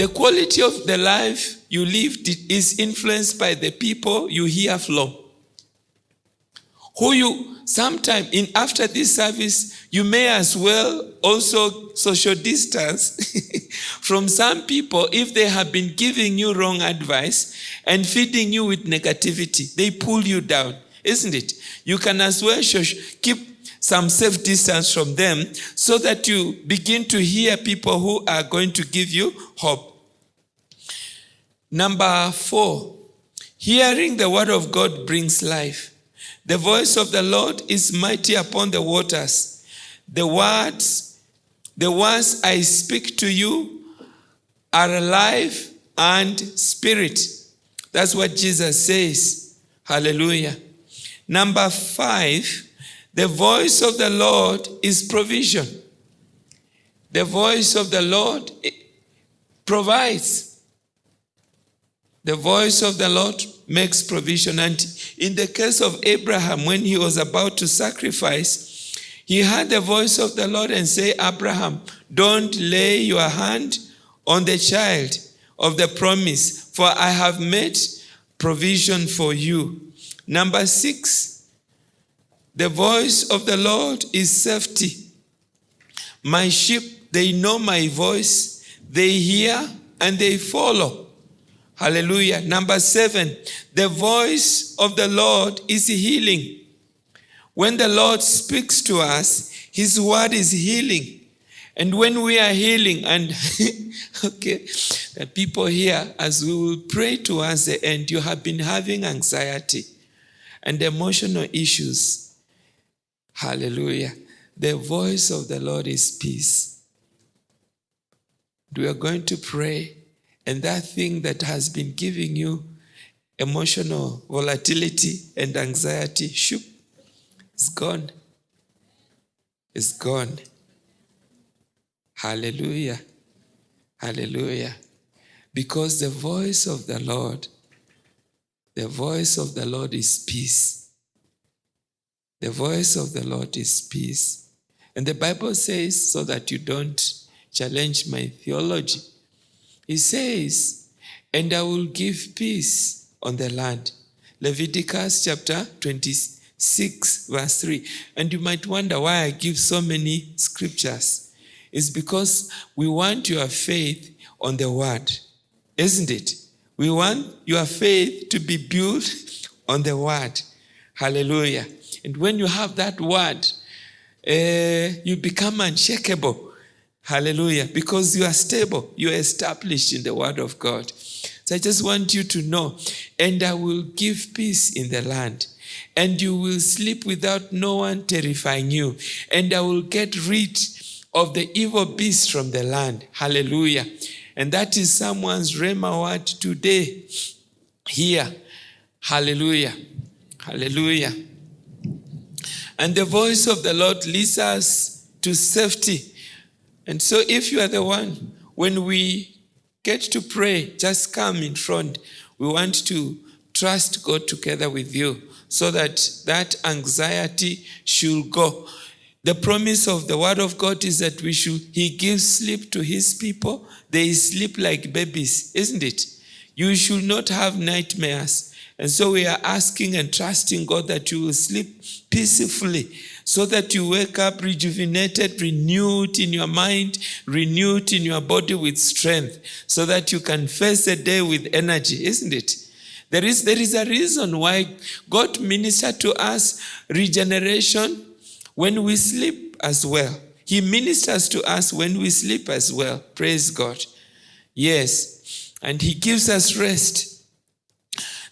The quality of the life you live is influenced by the people you hear from. Who you sometime in after this service, you may as well also social distance from some people if they have been giving you wrong advice and feeding you with negativity. They pull you down, isn't it? You can as well keep some safe distance from them so that you begin to hear people who are going to give you hope. Number four, hearing the word of God brings life. The voice of the Lord is mighty upon the waters. The words, the words I speak to you are alive and spirit. That's what Jesus says. Hallelujah. Number five, the voice of the Lord is provision. The voice of the Lord provides. The voice of the Lord makes provision. And in the case of Abraham, when he was about to sacrifice, he heard the voice of the Lord and say, Abraham, don't lay your hand on the child of the promise, for I have made provision for you. Number six, the voice of the Lord is safety. My sheep, they know my voice, they hear and they follow. Hallelujah. Number seven, the voice of the Lord is healing. When the Lord speaks to us, his word is healing. And when we are healing, and okay, the people here, as we will pray towards the end, you have been having anxiety and emotional issues. Hallelujah. The voice of the Lord is peace. We are going to pray and that thing that has been giving you emotional volatility and anxiety, shoop, it's gone. It's gone. Hallelujah. Hallelujah. Because the voice of the Lord, the voice of the Lord is peace. The voice of the Lord is peace. And the Bible says, so that you don't challenge my theology, he says, and I will give peace on the land. Leviticus chapter 26, verse 3. And you might wonder why I give so many scriptures. It's because we want your faith on the word, isn't it? We want your faith to be built on the word. Hallelujah. And when you have that word, uh, you become unshakable Hallelujah. Because you are stable, you are established in the word of God. So I just want you to know, and I will give peace in the land. And you will sleep without no one terrifying you. And I will get rid of the evil beast from the land. Hallelujah. And that is someone's Rhema word today. Here. Hallelujah. Hallelujah. And the voice of the Lord leads us to safety and so if you are the one, when we get to pray, just come in front. We want to trust God together with you so that that anxiety should go. The promise of the word of God is that we should, he gives sleep to his people. They sleep like babies, isn't it? You should not have nightmares. And so we are asking and trusting God that you will sleep peacefully so that you wake up rejuvenated, renewed in your mind, renewed in your body with strength, so that you can face the day with energy, isn't it? There is, there is a reason why God ministered to us regeneration when we sleep as well. He ministers to us when we sleep as well. Praise God. Yes. And He gives us rest.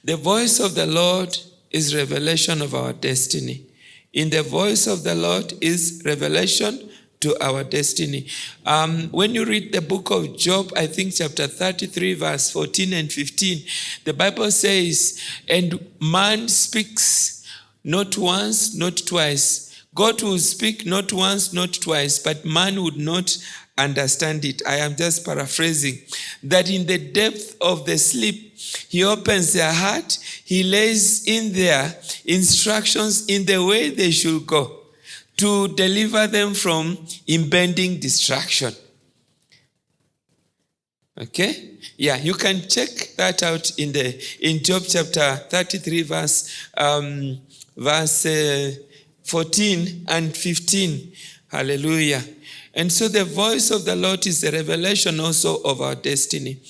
The voice of the Lord is revelation of our destiny. In the voice of the Lord is revelation to our destiny. Um, when you read the book of Job, I think chapter 33, verse 14 and 15, the Bible says, And man speaks not once, not twice. God will speak not once, not twice, but man would not understand it. I am just paraphrasing. That in the depth of the sleep, he opens their heart, he lays in their instructions in the way they should go to deliver them from impending destruction. Okay? Yeah, you can check that out in the in Job chapter 33 verse um, verse uh, 14 and 15. Hallelujah. And so the voice of the Lord is the revelation also of our destiny.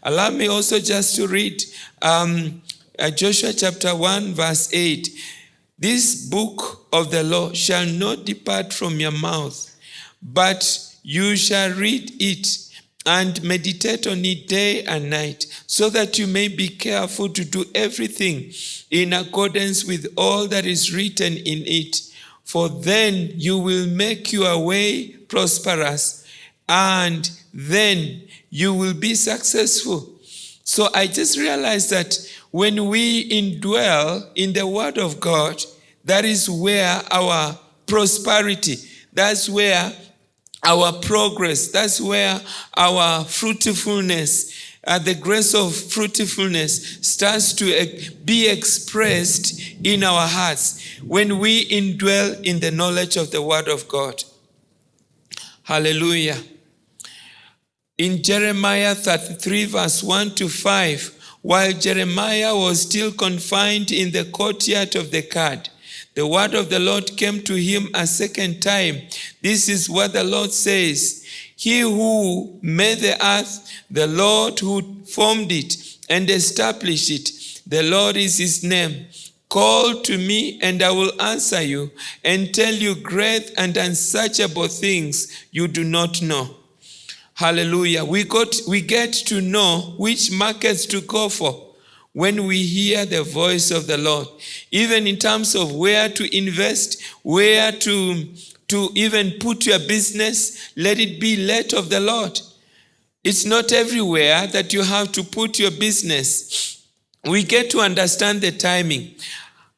Allow me also just to read um, uh, Joshua chapter 1 verse 8. This book of the law shall not depart from your mouth, but you shall read it and meditate on it day and night, so that you may be careful to do everything in accordance with all that is written in it. For then you will make your way prosperous, and then you will be successful. So I just realized that when we indwell in the Word of God, that is where our prosperity, that's where our progress, that's where our fruitfulness, uh, the grace of fruitfulness starts to be expressed in our hearts when we indwell in the knowledge of the Word of God. Hallelujah. In Jeremiah 33, verse 1 to 5, while Jeremiah was still confined in the courtyard of the guard, the word of the Lord came to him a second time. This is what the Lord says He who made the earth, the Lord who formed it and established it, the Lord is his name. Call to me, and I will answer you and tell you great and unsearchable things you do not know. Hallelujah. We, got, we get to know which markets to go for when we hear the voice of the Lord, even in terms of where to invest, where to, to even put your business, let it be led of the Lord. It's not everywhere that you have to put your business. We get to understand the timing.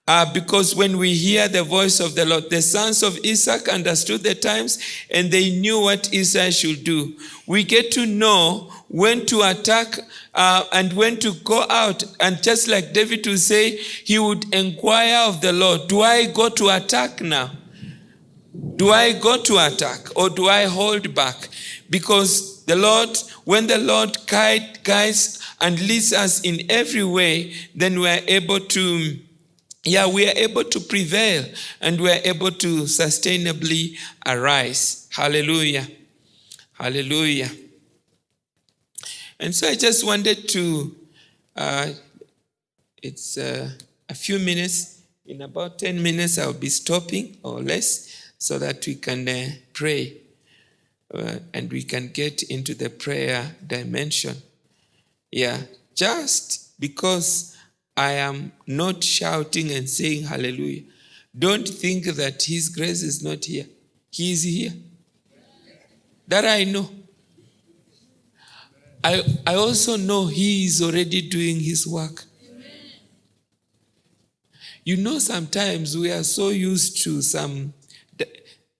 Uh, because when we hear the voice of the Lord, the sons of Isaac understood the times and they knew what Isaac should do. We get to know when to attack uh, and when to go out. And just like David would say, he would inquire of the Lord, do I go to attack now? Do I go to attack or do I hold back? Because the Lord, when the Lord guide, guides and leads us in every way, then we are able to yeah, we are able to prevail and we are able to sustainably arise. Hallelujah. Hallelujah. And so I just wanted to, uh, it's uh, a few minutes. In about 10 minutes, I'll be stopping or less so that we can uh, pray uh, and we can get into the prayer dimension. Yeah, just because I am not shouting and saying hallelujah, don't think that His grace is not here. He is here. That I know. I, I also know He is already doing His work. You know, sometimes we are so used to some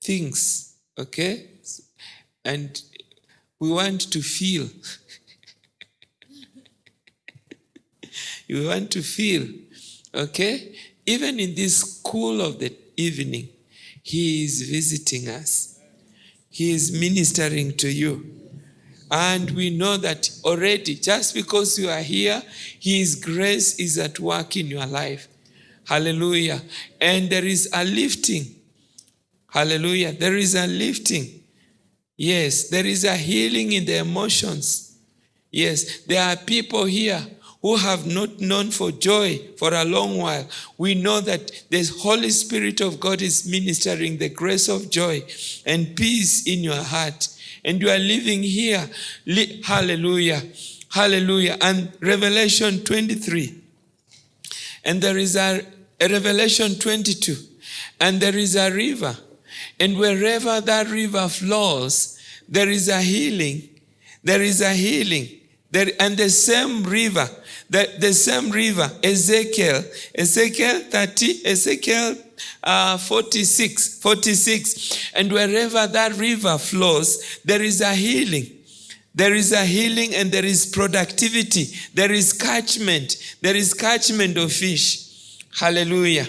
things, okay? And we want to feel. You want to feel, okay? Even in this cool of the evening, He is visiting us, He is ministering to you. And we know that already, just because you are here, His grace is at work in your life. Hallelujah. And there is a lifting. Hallelujah. There is a lifting. Yes, there is a healing in the emotions. Yes, there are people here who have not known for joy for a long while. We know that the Holy Spirit of God is ministering the grace of joy and peace in your heart and you are living here. Hallelujah. Hallelujah. And Revelation 23. And there is a, a, Revelation 22. And there is a river. And wherever that river flows, there is a healing. There is a healing. And the same river, the, the same river, Ezekiel, Ezekiel 30, Ezekiel uh, 46, 46. And wherever that river flows, there is a healing. There is a healing and there is productivity. There is catchment. There is catchment of fish. Hallelujah.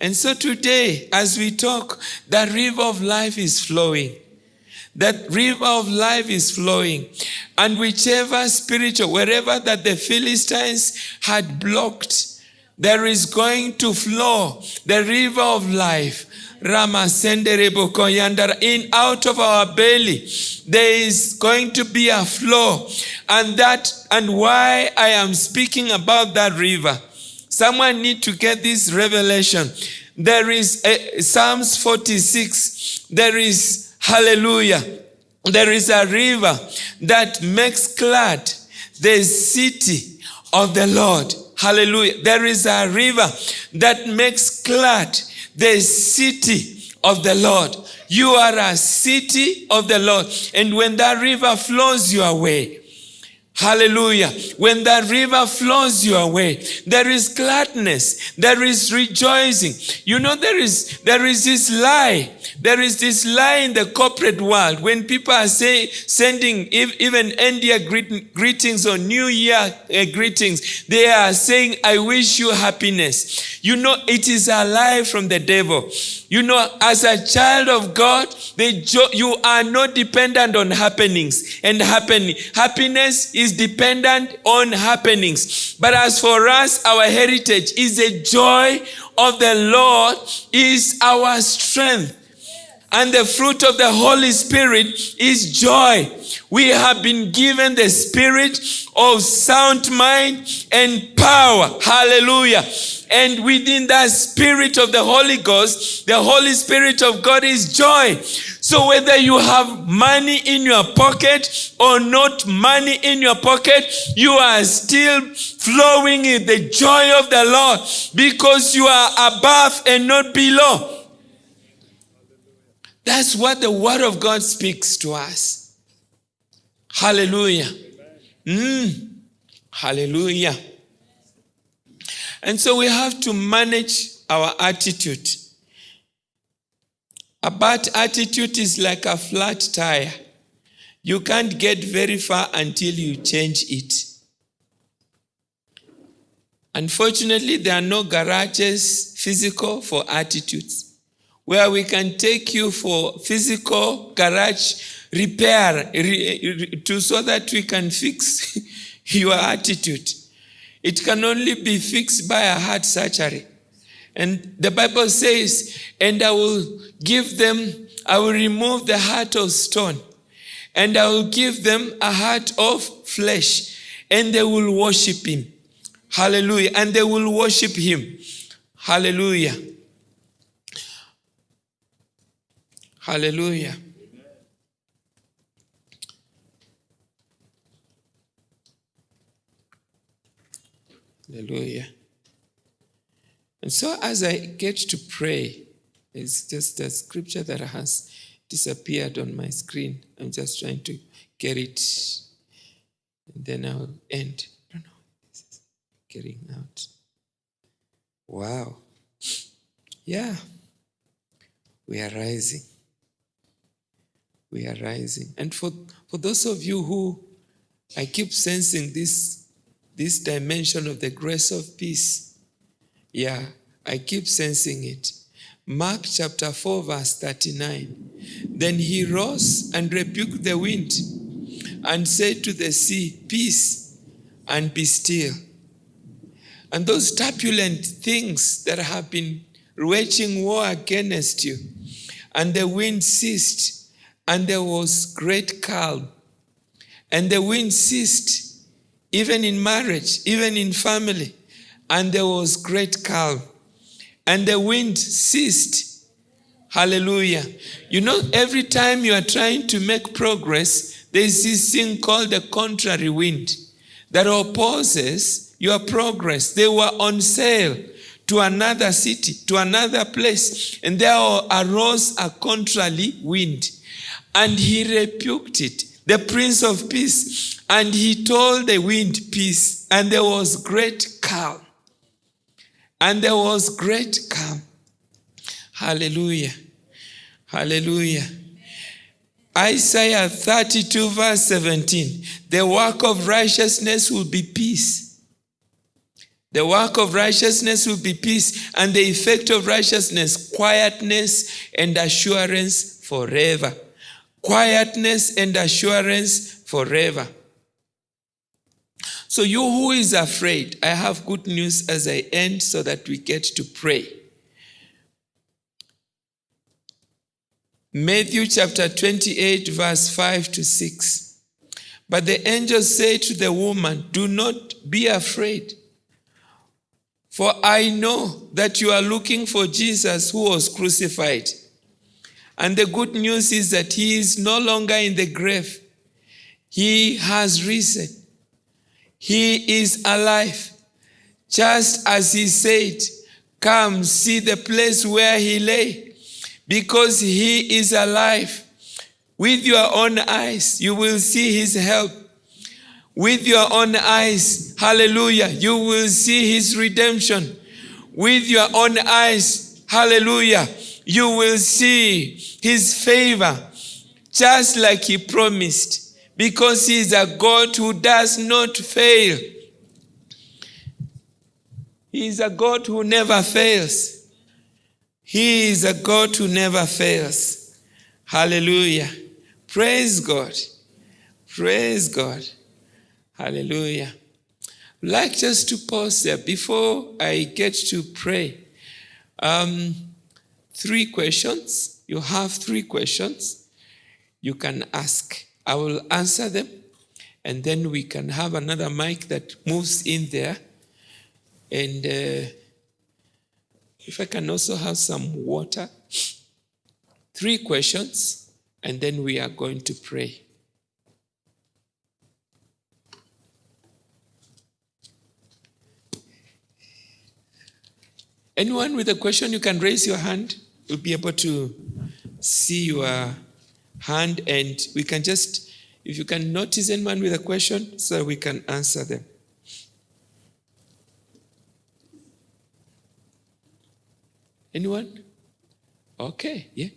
And so today, as we talk, the river of life is flowing. That river of life is flowing. And whichever spiritual, wherever that the Philistines had blocked, there is going to flow the river of life. In out of our belly, there is going to be a flow. And that and why I am speaking about that river. Someone need to get this revelation. There is a, Psalms 46. There is hallelujah. There is a river that makes glad the city of the Lord. Hallelujah. There is a river that makes glad the city of the Lord. You are a city of the Lord. And when that river flows your way, Hallelujah. When that river flows your way, there is gladness, there is rejoicing. You know, there is there is this lie. There is this lie in the corporate world when people are say, sending even India greetings or New Year uh, greetings. They are saying, I wish you happiness. You know, it is a lie from the devil. You know, as a child of God, you are not dependent on happenings and happening. Happiness is dependent on happenings. But as for us, our heritage is the joy of the Lord is our strength. And the fruit of the Holy Spirit is joy. We have been given the spirit of sound mind and power. Hallelujah. And within that spirit of the Holy Ghost, the Holy Spirit of God is joy. So whether you have money in your pocket or not money in your pocket, you are still flowing in the joy of the Lord because you are above and not below. That's what the Word of God speaks to us. Hallelujah. Mm. Hallelujah. And so we have to manage our attitude. A bad attitude is like a flat tire. You can't get very far until you change it. Unfortunately, there are no garages physical for attitudes where we can take you for physical garage repair to so that we can fix your attitude. It can only be fixed by a heart surgery. And the Bible says, and I will give them, I will remove the heart of stone, and I will give them a heart of flesh, and they will worship him. Hallelujah. And they will worship him. Hallelujah. Hallelujah. Hallelujah. And so as I get to pray, it's just a scripture that has disappeared on my screen. I'm just trying to get it. And then I'll end. I don't know. This is getting out. Wow. Yeah. We are rising we are rising. And for, for those of you who I keep sensing this, this dimension of the grace of peace, yeah, I keep sensing it. Mark chapter 4, verse 39. Then he rose and rebuked the wind and said to the sea, Peace, and be still. And those turbulent things that have been waging war against you, and the wind ceased, and there was great calm. And the wind ceased, even in marriage, even in family, and there was great calm. And the wind ceased. Hallelujah. You know, every time you are trying to make progress, there's this thing called the contrary wind that opposes your progress. They were on sale to another city, to another place, and there arose a contrary wind. And he rebuked it, the Prince of Peace. And he told the wind, Peace. And there was great calm. And there was great calm. Hallelujah. Hallelujah. Isaiah 32, verse 17. The work of righteousness will be peace. The work of righteousness will be peace, and the effect of righteousness, quietness and assurance forever quietness and assurance forever. So, you who is afraid, I have good news as I end so that we get to pray. Matthew chapter 28, verse 5 to 6. But the angel said to the woman, Do not be afraid, for I know that you are looking for Jesus who was crucified. And the good news is that he is no longer in the grave, he has risen. He is alive. Just as he said, Come see the place where he lay because he is alive. With your own eyes, you will see his help. With your own eyes, hallelujah, you will see his redemption. With your own eyes, hallelujah, you will see his favor, just like he promised, because he is a God who does not fail. He is a God who never fails. He is a God who never fails. Hallelujah. Praise God. Praise God. Hallelujah. I'd like just to pause there before I get to pray. Um, three questions. You have three questions you can ask. I will answer them, and then we can have another mic that moves in there. And uh, if I can also have some water. Three questions, and then we are going to pray. Anyone with a question, you can raise your hand. We'll be able to see your hand, and we can just, if you can notice anyone with a question, so we can answer them. Anyone? Okay, yeah.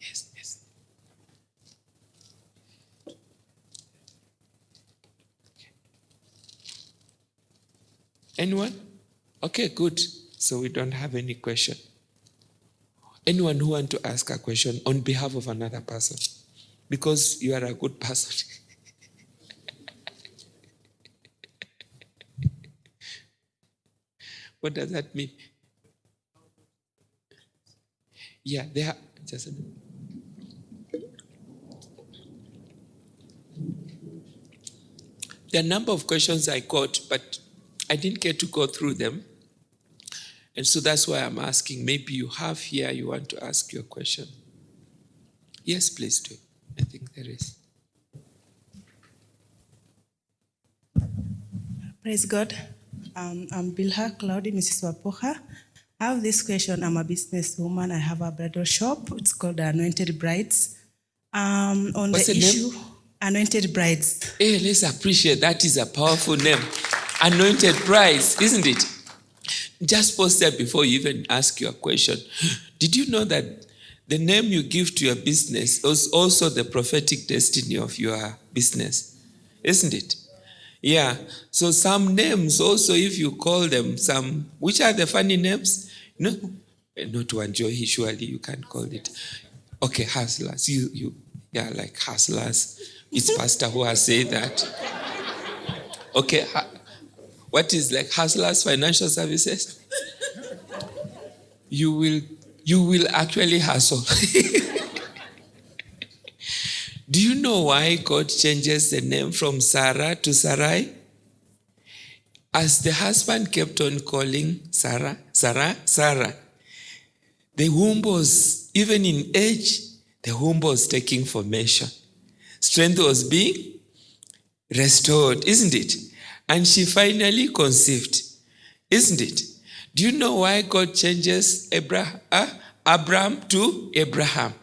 Yes, yes. Anyone? Okay, good. So we don't have any question. Anyone who want to ask a question on behalf of another person? Because you are a good person. what does that mean? Yeah, they are just There are a number of questions I got, but I didn't get to go through them. And so that's why I'm asking. Maybe you have here, you want to ask your question. Yes, please do. I think there is. Praise God. Um, I'm Bilha Claudia, Mrs. Wapoha. I have this question. I'm a businesswoman. I have a bridal shop. It's called Anointed Brides. Um, on What's the, the name? issue, Anointed Brides. Hey, let's appreciate that is a powerful name. Anointed Brides, isn't it? Just pause there before you even ask your question. Did you know that the name you give to your business is also the prophetic destiny of your business? Isn't it? Yeah. So some names also, if you call them some, which are the funny names? No, eh, not Wanjohi, surely you can call it. Okay, hustlers. You, you, yeah, like hustlers. It's pastor who has said that. Okay, what is like hustlers financial services? You will, you will actually hustle. Do you know why God changes the name from Sarah to Sarai? As the husband kept on calling Sarah, Sarah, Sarah, the womb was, even in age, the womb was taking formation. Strength was being restored, isn't it? And she finally conceived, isn't it? Do you know why God changes Abraham, uh, Abram to Abraham?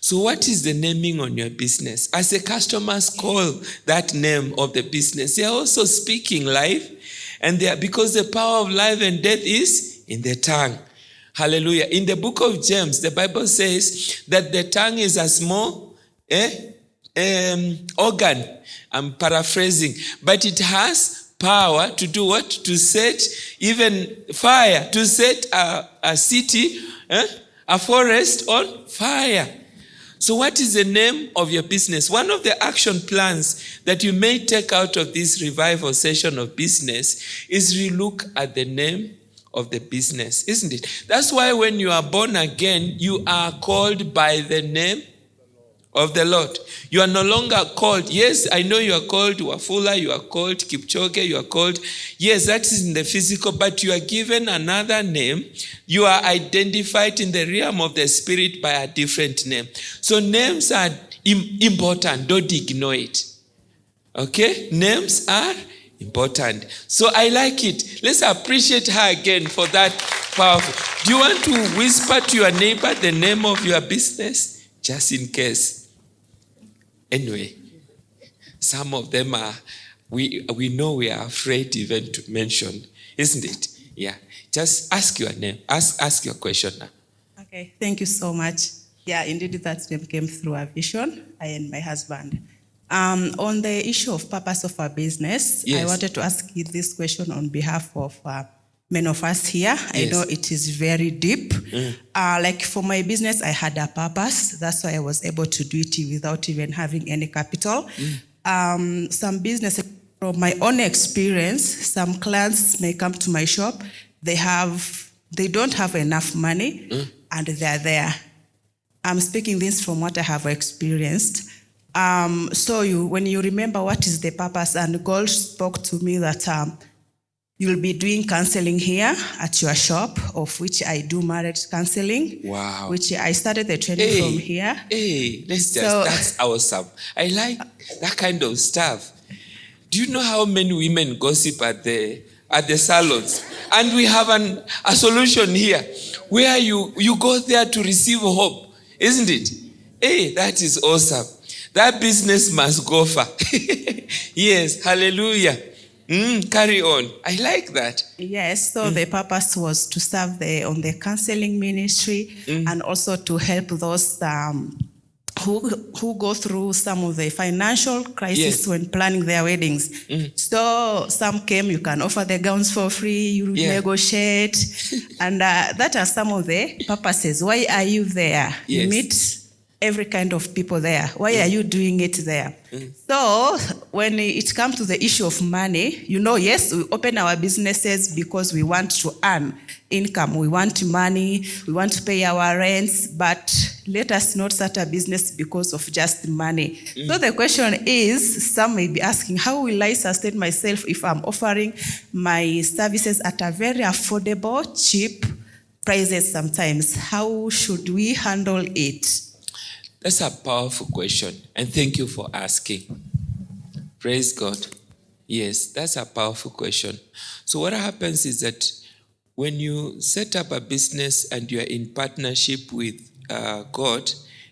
So, what is the naming on your business? As the customers call that name of the business, they are also speaking life, and they are because the power of life and death is in the tongue. Hallelujah. In the book of James, the Bible says that the tongue is a small eh, um, organ. I'm paraphrasing, but it has power to do what? To set even fire, to set a, a city, eh, a forest on fire. So, what is the name of your business? One of the action plans that you may take out of this revival session of business is relook at the name of the business, isn't it? That's why when you are born again, you are called by the name of the Lord. You are no longer called. Yes, I know you are called Wafula, you are called Kipchoge, you are called. Yes, that is in the physical, but you are given another name. You are identified in the realm of the spirit by a different name. So names are Im- important. Don't ignore it. Okay? Names are important. So I like it. Let's appreciate her again for that powerful. Do you want to whisper to your neighbor the name of your business? Just in case. Anyway, some of them are, we, we know we are afraid even to mention, isn't it? Yeah. Just ask your name, ask, ask your question now. Okay, thank you so much. Yeah, indeed, that name came through a vision, I and my husband. Um, on the issue of purpose of our business, I wanted to ask you this question on behalf of uh, many of us here. I know it is very deep. Uh, like for my business, I had a purpose. That's why I was able to do it without even having any capital. Um, some business, from my own experience, some clients may come to my shop. They have, they don't have enough money, and they're there. I'm speaking this from what I have experienced. Um, so you, when you remember what is the purpose, and God spoke to me that um, you'll be doing counseling here at your shop, of which I do marriage counseling. Wow. Which I started the training Hey, from here. Hey, let's just, So- that's awesome. I like that kind of stuff. Do you know how many women gossip at the at the salons? And we have an, a solution here where you, you go there to receive hope, isn't it? Hey, that is awesome. That business must go far. yes, hallelujah. Mm, carry on. I like that. Yes, so the purpose was to serve the on the counseling ministry and also to help those um, who who go through some of the financial crisis Yes. when planning their weddings. So some came, you can offer the gowns for free, you Yeah. negotiate, and uh, that are some of the purposes. Why are you there? You Yes. meet every kind of people there. Why are mm. you doing it there? Mm. So when it comes to the issue of money, you know, yes, we open our businesses because we want to earn income. We want money. We want to pay our rents, but let us not start a business because of just money. So mm. the question is, some may be asking, how will I sustain myself if I'm offering my services at a very affordable, cheap prices sometimes? How should we handle it? That's a powerful question, and thank you for asking. Praise God. Yes, that's a powerful question. So, what happens is that when you set up a business and you are in partnership with uh, God,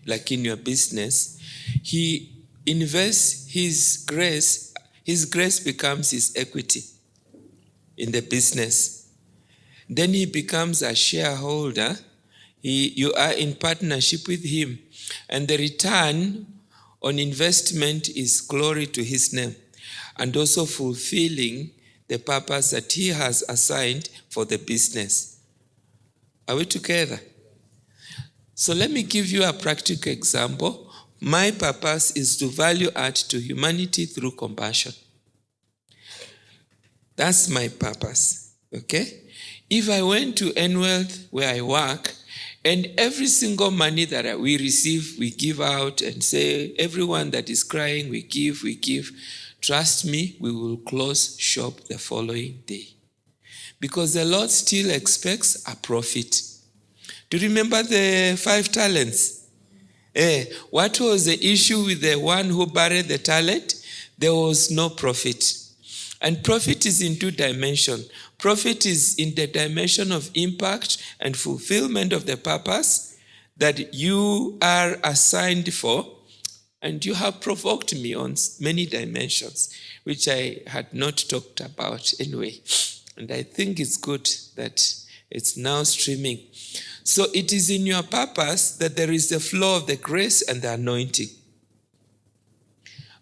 like in your business, He invests His grace, His grace becomes His equity in the business. Then He becomes a shareholder. He, you are in partnership with Him, and the return on investment is glory to His name and also fulfilling the purpose that He has assigned for the business. Are we together? So let me give you a practical example. My purpose is to value add to humanity through compassion. That's my purpose. Okay? If I went to Enwealth where I work, and every single money that we receive, we give out and say, everyone that is crying, we give, we give. Trust me, we will close shop the following day. Because the Lord still expects a profit. Do you remember the five talents? Eh, what was the issue with the one who buried the talent? There was no profit. And profit is in two dimensions. Profit is in the dimension of impact and fulfillment of the purpose that you are assigned for. And you have provoked me on many dimensions, which I had not talked about anyway. And I think it's good that it's now streaming. So it is in your purpose that there is the flow of the grace and the anointing.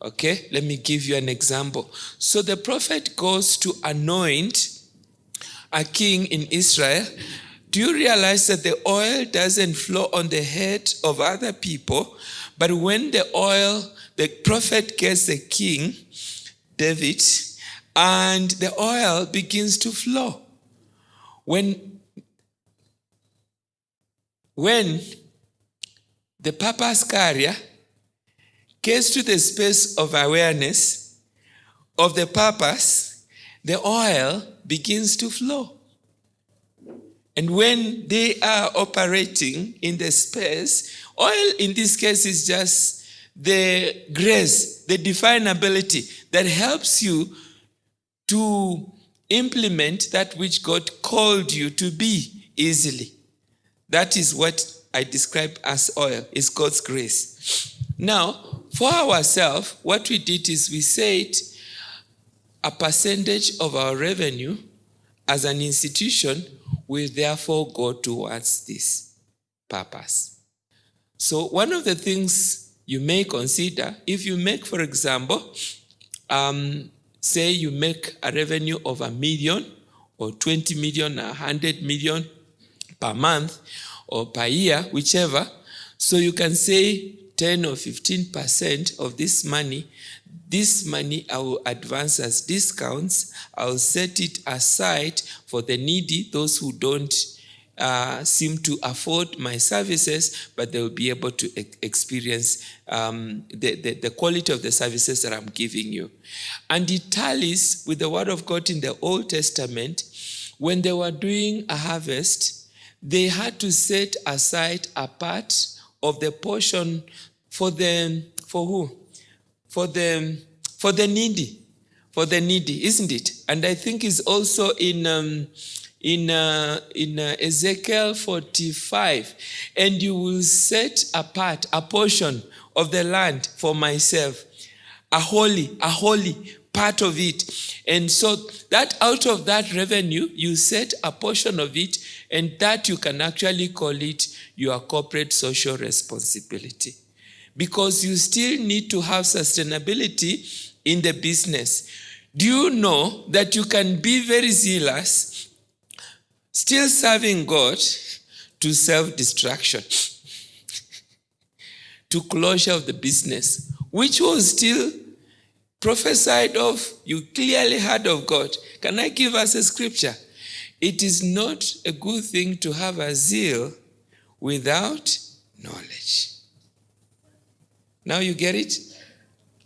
Okay, let me give you an example. So the prophet goes to anoint a king in Israel. Do you realize that the oil doesn't flow on the head of other people, But when the oil, the prophet gets the king, David, and the oil begins to flow. When, when the purpose carrier gets to the space of awareness of the purpose, the oil begins to flow. And when they are operating in the space, oil in this case is just the grace, the definability that helps you to implement that which God called you to be easily. That is what I describe as oil, is God's grace. Now, for ourselves, what we did is we said a percentage of our revenue as an institution will therefore go towards this purpose. So, one of the things you may consider, if you make, for example, um, say you make a revenue of a million or 20 million, 100 million per month or per year, whichever, so you can say 10 or 15% of this money, this money I will advance as discounts. I'll set it aside for the needy, those who don't uh, seem to afford my services, but they will be able to e experience um, the, the, the quality of the services that I'm giving you. And it tallies with the word of God in the Old Testament. When they were doing a harvest, they had to set aside a part of the portion for the, for who? For the, for the needy. For the needy, isn't it? And I think it's also in, um, in, uh, in uh, Ezekiel 45, and you will set apart a portion of the land for myself, a holy, a holy part of it. And so that out of that revenue, you set a portion of it, and that you can actually call it your corporate social responsibility. Because you still need to have sustainability in the business. Do you know that you can be very zealous still serving God to self destruction, to closure of the business, which was still prophesied of, you clearly heard of God. Can I give us a scripture? It is not a good thing to have a zeal without knowledge. Now you get it?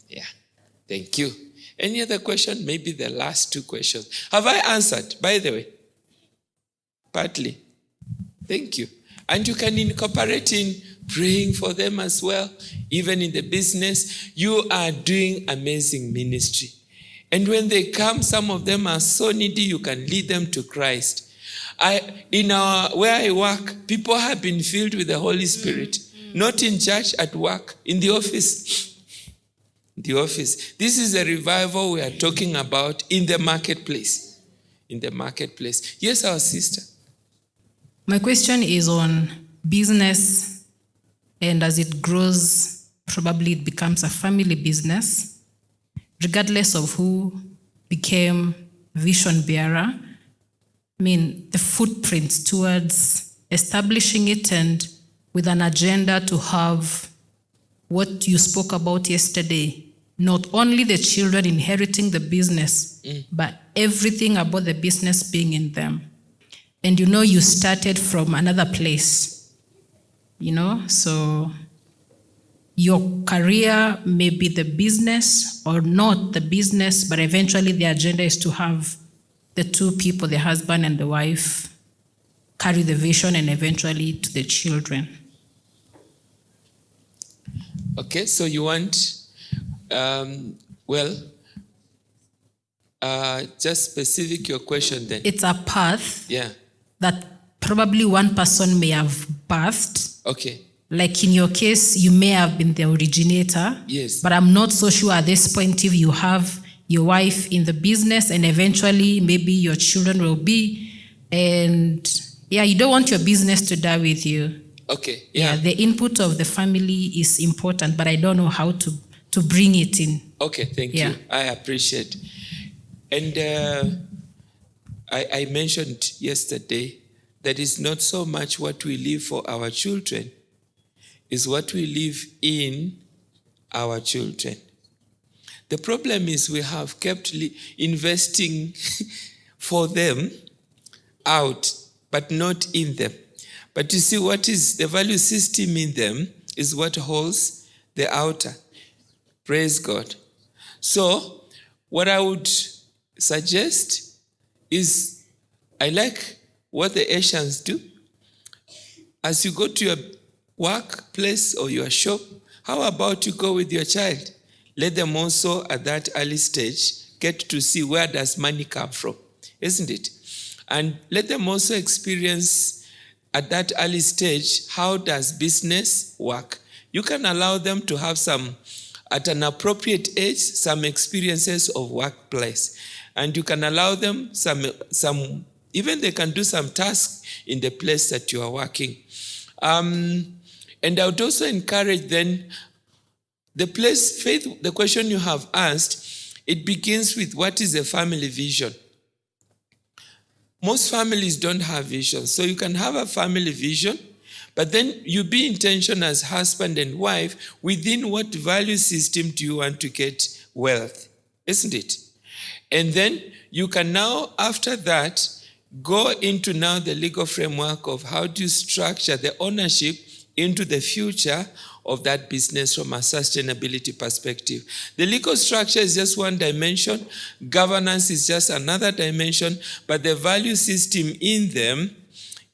Yeah. Thank you. Any other question? Maybe the last two questions. Have I answered, by the way? Partly. Thank you. And you can incorporate in praying for them as well. Even in the business, you are doing amazing ministry. And when they come, some of them are so needy, you can lead them to Christ. I, in our, where I work, people have been filled with the Holy Spirit. Not in church, at work, in the office. The office. This is a revival we are talking about in the marketplace. In the marketplace. Yes, our sister. My question is on business, and as it grows, probably it becomes a family business, regardless of who became vision bearer. I mean, the footprints towards establishing it and with an agenda to have what you spoke about yesterday not only the children inheriting the business, mm. but everything about the business being in them and you know you started from another place, you know, so your career may be the business or not the business, but eventually the agenda is to have the two people, the husband and the wife, carry the vision and eventually to the children. Okay, so you want, um, well, uh, just specific your question then. It's a path. Yeah that probably one person may have birthed. Okay. Like in your case, you may have been the originator. Yes. But I'm not so sure at this point if you have your wife in the business and eventually maybe your children will be. And yeah, you don't want your business to die with you. Okay. Yeah. yeah the input of the family is important, but I don't know how to to bring it in. Okay, thank yeah. you. I appreciate. And uh, I, I mentioned yesterday that it's not so much what we leave for our children, is what we leave in our children. The problem is we have kept investing for them out, but not in them. But you see, what is the value system in them is what holds the outer. Praise God. So, what I would suggest is I like what the Asians do. As you go to your workplace or your shop, how about you go with your child? Let them also at that early stage get to see where does money come from, isn't it? And let them also experience at that early stage how does business work. You can allow them to have some at an appropriate age some experiences of workplace. And you can allow them some some even they can do some tasks in the place that you are working. Um, and i would also encourage then the place faith the question you have asked it begins with what is a family vision most families don't have vision so you can have a family vision but then you be intentional as husband and wife within what value system do you want to get wealth, isn't it? And then you can now, after that, go into now the legal framework of how do you structure the ownership into the future of that business from a sustainability perspective. The legal structure is just one dimension, governance is just another dimension, but the value system in them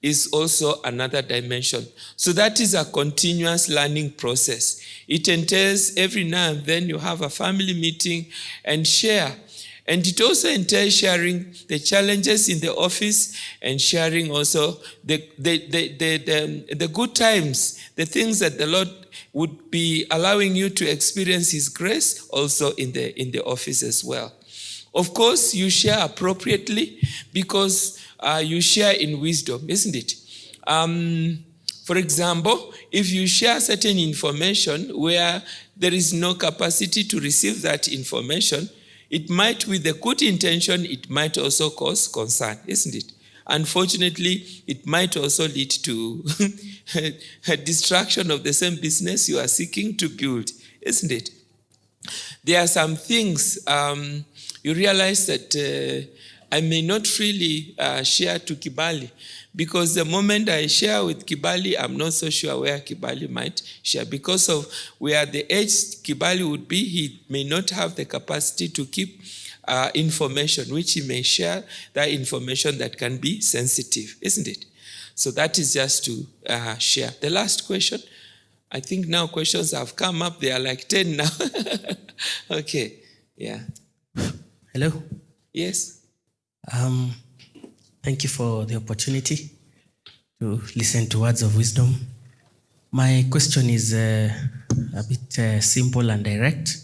is also another dimension. So that is a continuous learning process. It entails every now and then you have a family meeting and share. And it also entails sharing the challenges in the office and sharing also the, the, the, the, the, the good times, the things that the Lord would be allowing you to experience His grace also in the, in the office as well. Of course, you share appropriately because uh, you share in wisdom, isn't it? Um, for example, if you share certain information where there is no capacity to receive that information, it might, with a good intention, it might also cause concern, isn't it? Unfortunately, it might also lead to a distraction of the same business you are seeking to build, isn't it? There are some things um, you realize that uh, I may not freely uh, share to Kibali because the moment I share with Kibali, I'm not so sure where Kibali might share. Because of where the age Kibali would be, he may not have the capacity to keep uh, information, which he may share that information that can be sensitive, isn't it? So that is just to uh, share. The last question, I think now questions have come up. They are like 10 now. okay, yeah. Hello. Yes. Um, thank you for the opportunity to listen to words of wisdom. My question is uh, a bit uh, simple and direct.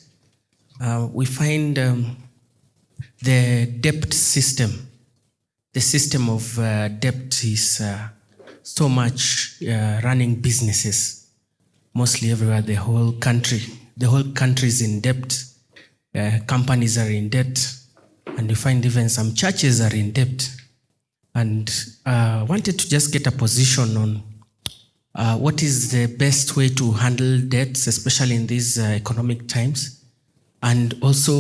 Uh, we find um, the debt system, the system of uh, debt is uh, so much uh, running businesses, mostly everywhere, the whole country. The whole country is in debt. Companies are in debt and you find even some churches are in debt. And uh, wanted to just get a position on uh, what is the best way to handle debts, especially in these uh, economic times, and also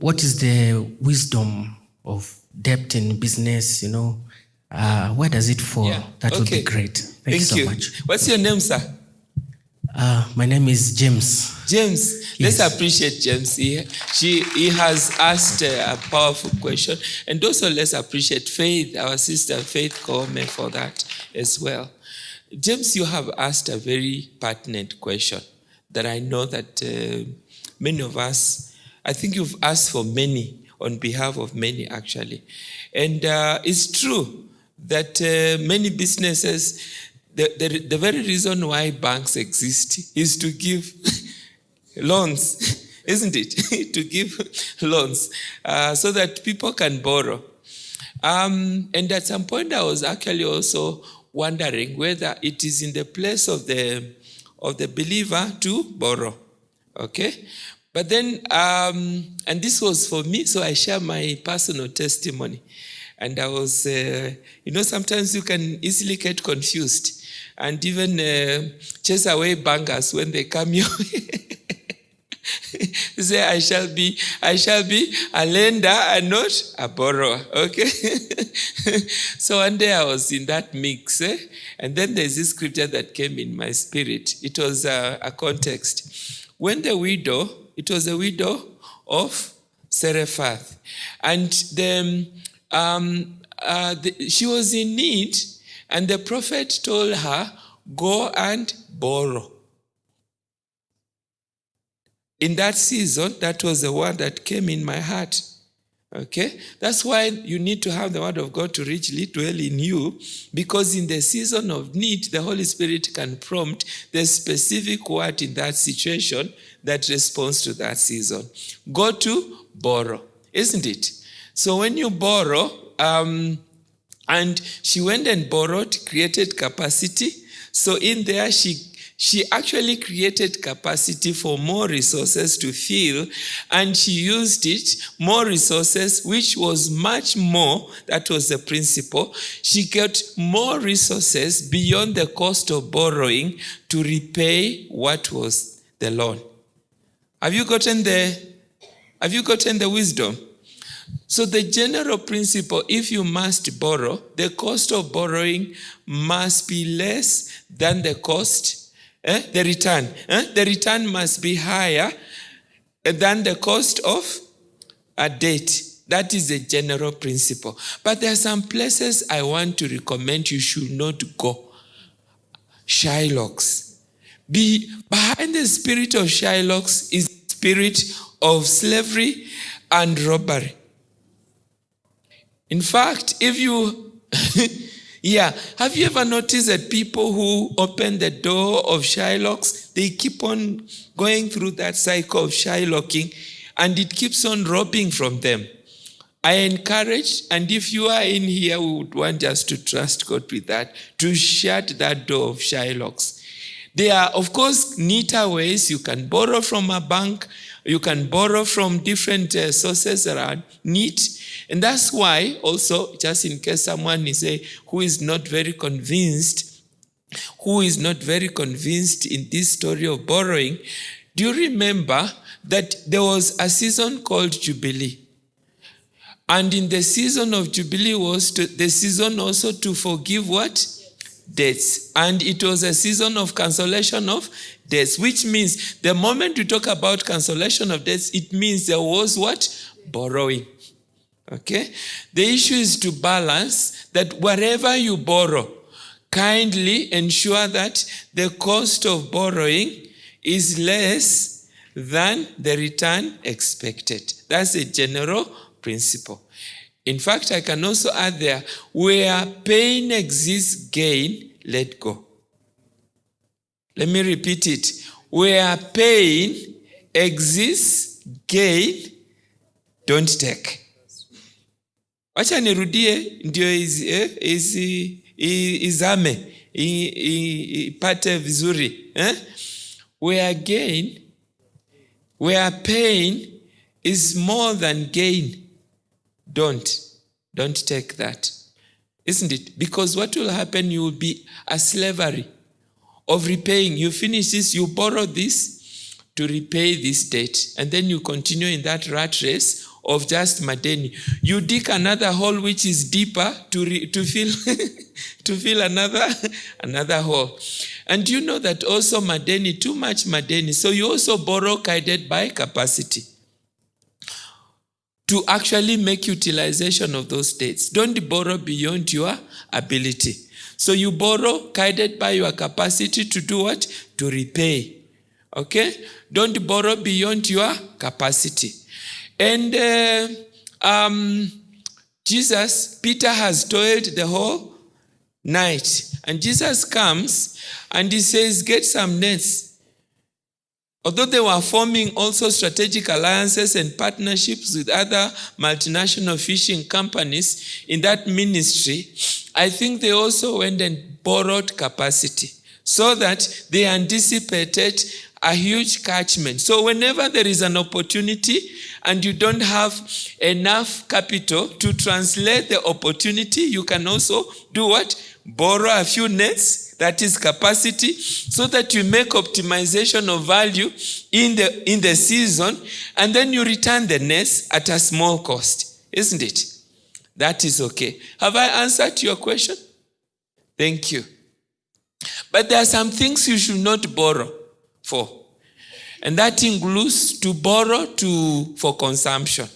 what is the wisdom of debt in business. You know, uh, where does it fall? Yeah, That would be great. Thank, you so much. What's your name, sir? Uh, my name is James. James, Yes. let's appreciate James. He, she, he has asked uh, a powerful question. And also let's appreciate Faith, our sister Faith Kome, for that as well. James, you have asked a very pertinent question that I know that uh, many of us, I think you've asked for many on behalf of many actually. And uh, it's true that uh, many businesses, the, the, the very reason why banks exist is to give loans, isn't it? to give loans uh, so that people can borrow. Um, and at some point, I was actually also wondering whether it is in the place of the of the believer to borrow. Okay, but then, um, and this was for me, so I share my personal testimony. and I was, uh, you know, sometimes you can easily get confused and even uh, chase away bankers when they come your say I shall be I shall be a lender and not a borrower. Okay. so one day I was in that mix, eh? and then there's this scripture that came in my spirit. It was a, a context. When the widow, it was a widow of Zarephath, and the, um, uh, the, she was in need, and the prophet told her, "Go and borrow." in that season, that was the word that came in my heart. Okay? That's why you need to have the word of God to richly dwell in you, because in the season of need, the Holy Spirit can prompt the specific word in that situation that responds to that season. Go to borrow, isn't it? So when you borrow, um, and she went and borrowed, created capacity. So in there, she she actually created capacity for more resources to fill. And she used it more resources which was much more that was the principle. She got more resources beyond the cost of borrowing to repay what was the loan. Have you gotten the have you gotten the wisdom so the general principle, if you must borrow, the cost of borrowing must be less than the cost eh, the return. Eh? The return must be higher than the cost of a debt. That is the general principle. But there are some places I want to recommend you should not go. Shylocks. Be behind the spirit of Shylocks is spirit of slavery and robbery. In fact, if you Yeah. Have you ever noticed that people who open the door of Shylocks, they keep on going through that cycle of Shylocking and it keeps on robbing from them? I encourage, and if you are in here, we would want us to trust God with that, to shut that door of Shylocks. There are, of course, neater ways. You can borrow from a bank, you can borrow from different uh, sources that are neat. And that's why also, just in case someone is a, who is not very convinced, who is not very convinced in this story of borrowing, do you remember that there was a season called Jubilee? And in the season of Jubilee was to, the season also to forgive what? Debts. And it was a season of cancellation of debts, which means the moment we talk about cancellation of debts, it means there was what? Borrowing. Okay? The issue is to balance that wherever you borrow, kindly ensure that the cost of borrowing is less than the return expected. That's a general principle. In fact, I can also add there, where pain exists, gain, let go. Let me repeat it. Where pain exists, gain, don't take. wacha nirudie ndio eh, izame ipate vizuri eh? where gain where pain is more than gain don't don't take that isn't it because what will happen you will be a slavery of repaying you finish this you borrow this to repay this debt and then you continue in that rat race of just madeni. You dig another hole which is deeper to, re, to fill to fill another another hole. And you know that also madeni, too much madeni. So you also borrow guided by capacity to actually make utilization of those debts. Don't borrow beyond your ability. So you borrow guided by your capacity to do what? To repay. Okay? Don't borrow beyond your capacity. And uh, um, Jesus, Peter has toiled the whole night. And Jesus comes and he says, Get some nets. Although they were forming also strategic alliances and partnerships with other multinational fishing companies in that ministry, I think they also went and borrowed capacity so that they anticipated a huge catchment. So whenever there is an opportunity and you don't have enough capital to translate the opportunity, you can also do what? Borrow a few nets, that is capacity, so that you make optimization of value in the in the season, and then you return the nest at a small cost, isn't it? That is okay. Have I answered your question? Thank you. But there are some things you should not borrow for. And that includes to borrow to for consumption.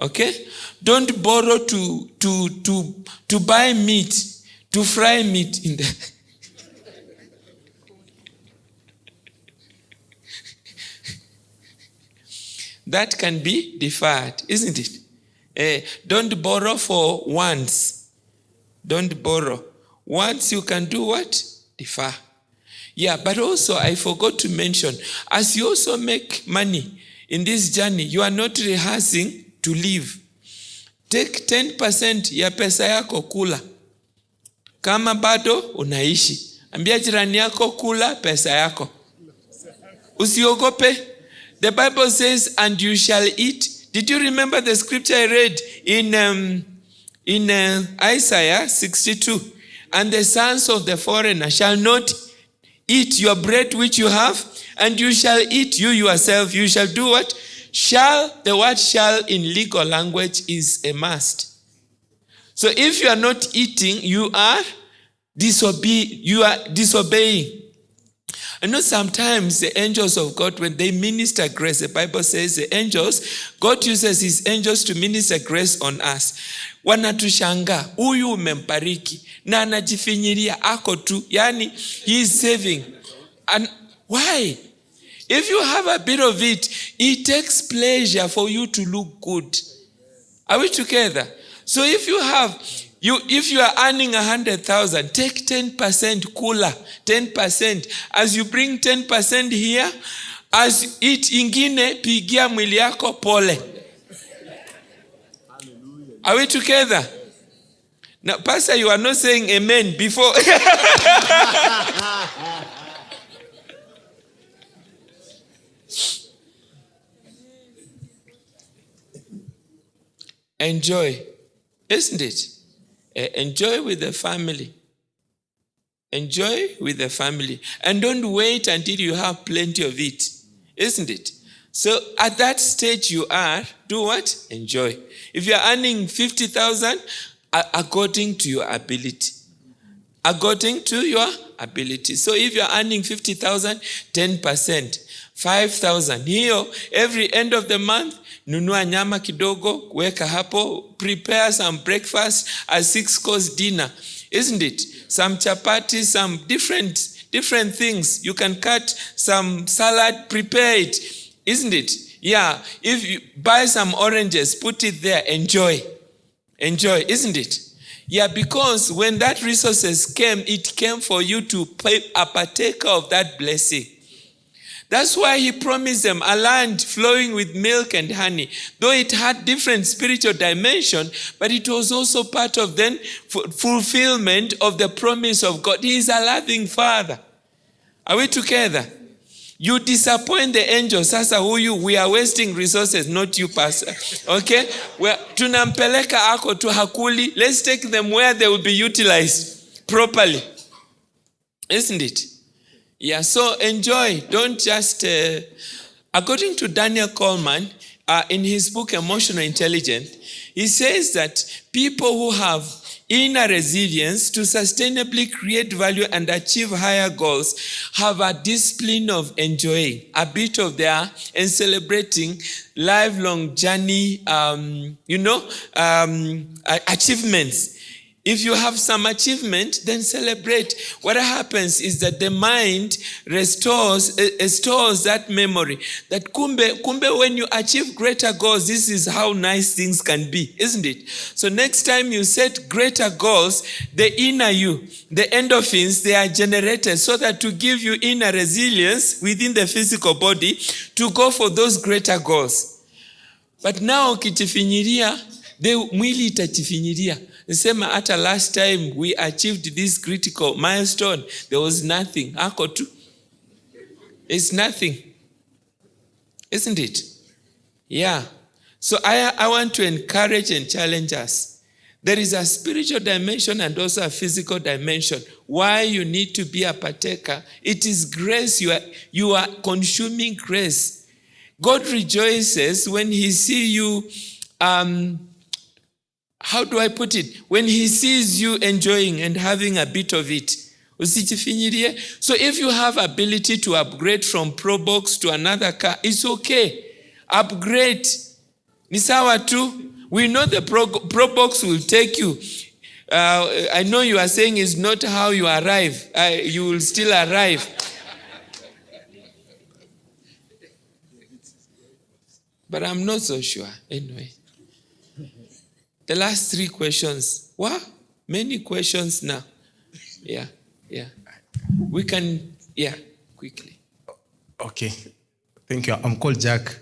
Okay? Don't borrow to to to to buy meat, to fry meat in the That can be deferred, isn't it? Uh, don't borrow for once. Don't borrow. Once you can do what? Defer. Yeah, but also I forgot to mention, as you also make money in this journey, you are not rehearsing to live. Take 10% ya pesa yako kula. Kama bado unaishi, ambia jirani yako kula pesa yako. Usiogope. The Bible says, and you shall eat. Did you remember the scripture I read in, um, in uh, Isaiah 62? And the sons of the foreigner shall not eat your bread which you have, and you shall eat you yourself. You shall do what? Shall, the word shall in legal language is a must. So if you are not eating, you are disobe- you are disobeying. I know sometimes the angels of God, when they minister grace, the Bible says the angels, God uses his angels to minister grace on us. Wanatushanga, huyu umembariki na anajifinyiria ako tu, yani he is saving. And why? If you have a bit of it, it takes pleasure for you to look good. Are we together? So if you have you if you are earning a hundred thousand, take ten percent cooler, ten percent. As you bring ten percent here, as it ingine pigia mwili pole. Are we together? Now, Pastor, you are not saying amen before. Enjoy, isn't it? Enjoy with the family. Enjoy with the family. And don't wait until you have plenty of it, isn't it? So at that stage you are, do what? Enjoy. If you're earning 50,000, a- according to your ability. According to your ability. So if you're earning 50,000, 10%, 5,000. Here, every end of the month, nunua nyama kidogo, weka hapo, prepare some breakfast, a six course dinner. Isn't it? Some chapati, some different different things. You can cut some salad, prepare it. Isn't it? Yeah. If you buy some oranges, put it there, enjoy. Enjoy, isn't it? Yeah, because when that resources came, it came for you to pay a partaker of that blessing. That's why he promised them a land flowing with milk and honey. Though it had different spiritual dimension, but it was also part of then fulfillment of the promise of God. He is a loving father. Are we together? You disappoint the angels. Sasa huyu, we are wasting resources, not you, pastor. Okay? Well, tunampeleka ako tu hakuli. Let's take them where they will be utilized properly. Isn't it? Yeah, so enjoy. Don't just. Uh, according to Daniel Goleman, uh, in his book Emotional Intelligence, he says that people who have inner resilience to sustainably create value and achieve higher goals have a discipline of enjoying a bit of their and celebrating lifelong journey, um, you know, um, achievements. If you have some achievement, then celebrate. What happens is that the mind restores, eh, eh, that memory. That kumbe, kumbe when you achieve greater goals, this is how nice things can be, isn't it? So next time you set greater goals, the inner you, the endorphins, they are generated so that to give you inner resilience within the physical body to go for those greater goals. But now ukijifinyiria, the mwili itajifinyiria. Sema hata last time we achieved this critical milestone, there was nothing. Ako tu. It's nothing. Isn't it? Yeah. So I, I want to encourage and challenge us. There is a spiritual dimension and also a physical dimension. Why you need to be a partaker? It is grace. You are, you are consuming grace. God rejoices when He see you. Um, how do I put it? When He sees you enjoying and having a bit of it. So if you have ability to upgrade from Probox to another car, it's okay. Upgrade. Ni sawa tu. We know the Pro, Probox will take you. Uh, I know you are saying it's not how you arrive. Uh, you will still arrive. But I'm not so sure. Anyway. The last three questions. What? Many questions now. Yeah, yeah. We can, yeah, quickly. Okay. Thank you. I'm called Jack.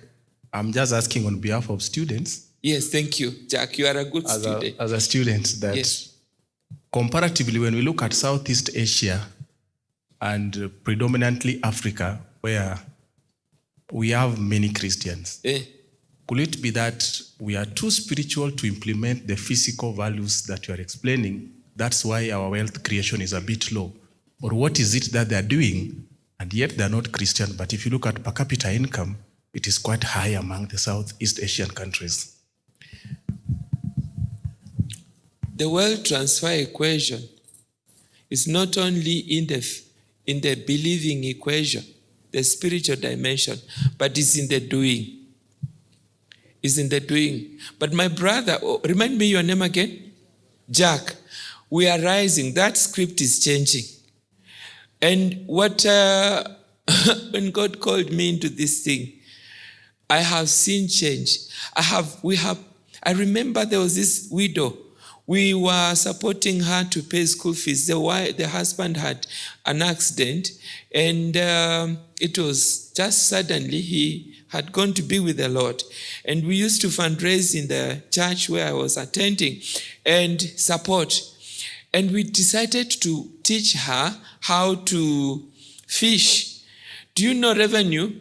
I'm just asking on behalf of students, Yes, thank you, Jack. You are a good as student. a, as a student, that Yes. comparatively, when we look at Southeast Asia and uh, predominantly Africa, where we have many Christians, Eh, could it be that we are too spiritual to implement the physical values that you are explaining? That's why our wealth creation is a bit low. Or what is it that they're doing? And yet they're not Christian. But if you look at per capita income, it is quite high among the Southeast Asian countries. the wealth transfer equation is not only in the in the believing equation, the spiritual dimension, but it's in the doing. It's in the doing. But my brother, oh, remind me your name again, Jack. We are rising. That script is changing. And what uh, when God called me into this thing, I have seen change. I have, we have, I remember there was this widow. We were supporting her to pay school fees. The, wife, the husband had an accident, and um, it was just suddenly he had gone to be with the Lord. And we used to fundraise in the church where I was attending and support. And we decided to teach her how to fish. Do you know revenue?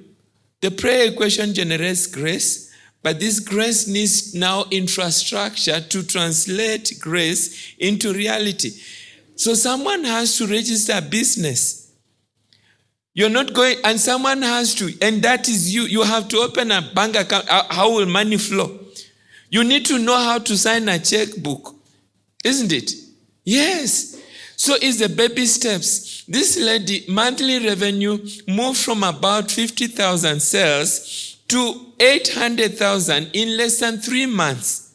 The prayer equation generates grace, but this grace needs now infrastructure to translate grace into reality. So someone has to register a business. You're not going, and someone has to, and that is you. You have to open a bank account. How- will money flow? You need to know how to sign a checkbook, isn't it? Yes. So it's the baby steps. This lady, monthly revenue moved from about 50,000 sales to 800,000 in less than three months.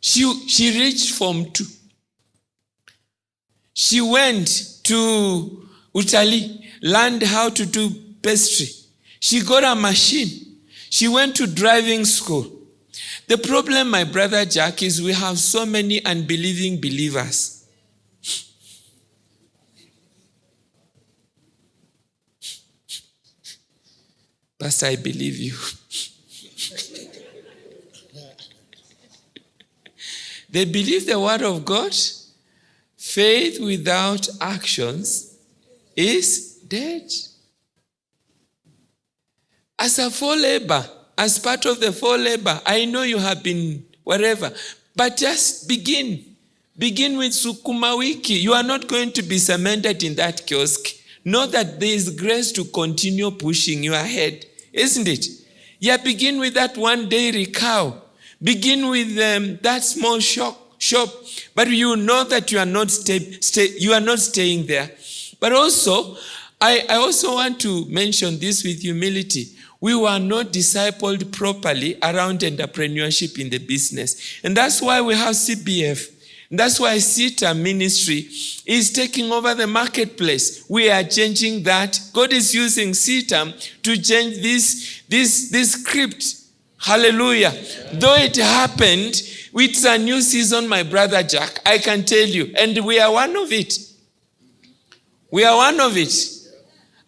She, she reached Form 2. She went to Italy, learned how to do pastry. She got a machine. She went to driving school. The problem, my brother Jack, is we have so many unbelieving believers. Pastor, I believe you. they believe the word of God. Faith without actions is dead. As a full labor, as part of the full labor, I know you have been wherever, but just begin. Begin with Sukuma Wiki. You are not going to be cemented in that kiosk. Know that there is grace to continue pushing you ahead, isn't it? Yeah, begin with that one dairy cow. Begin with um, that small shop, shop, but you know that you are not stay, stay, you are not staying there. But also, I, I also want to mention this with humility. We were not discipled properly around entrepreneurship in the business. And that's why we have CBF. That's why CETA ministry is taking over the marketplace. We are changing that. God is using CETA to change this, this, this script. Hallelujah. Though it happened, it's a new season, my brother Jack. I can tell you. And we are one of it. We are one of it.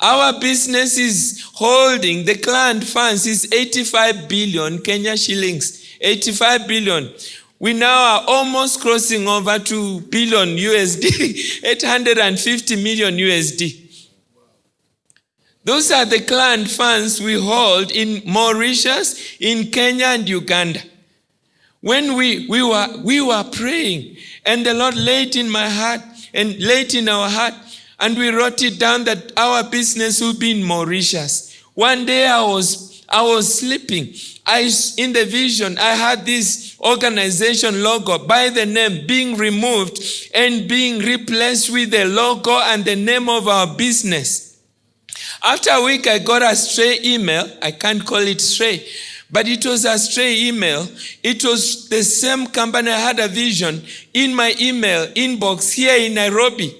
Our business is holding the client funds is 85 billion Kenya shillings. 85 billion. We now are almost crossing over to billion USD, 850 million USD. Those are the client funds we hold in Mauritius, in Kenya, and Uganda. When we, we, were, we were praying, and the Lord laid in my heart and laid in our heart, and we wrote it down that our business will be in Mauritius. One day I was, I was sleeping. I, in the vision, I had this organization logo by the name being removed and being replaced with the logo and the name of our business. After a week, I got a stray email. I can't call it stray, but it was a stray email. It was the same company I had a vision in my email inbox here in Nairobi.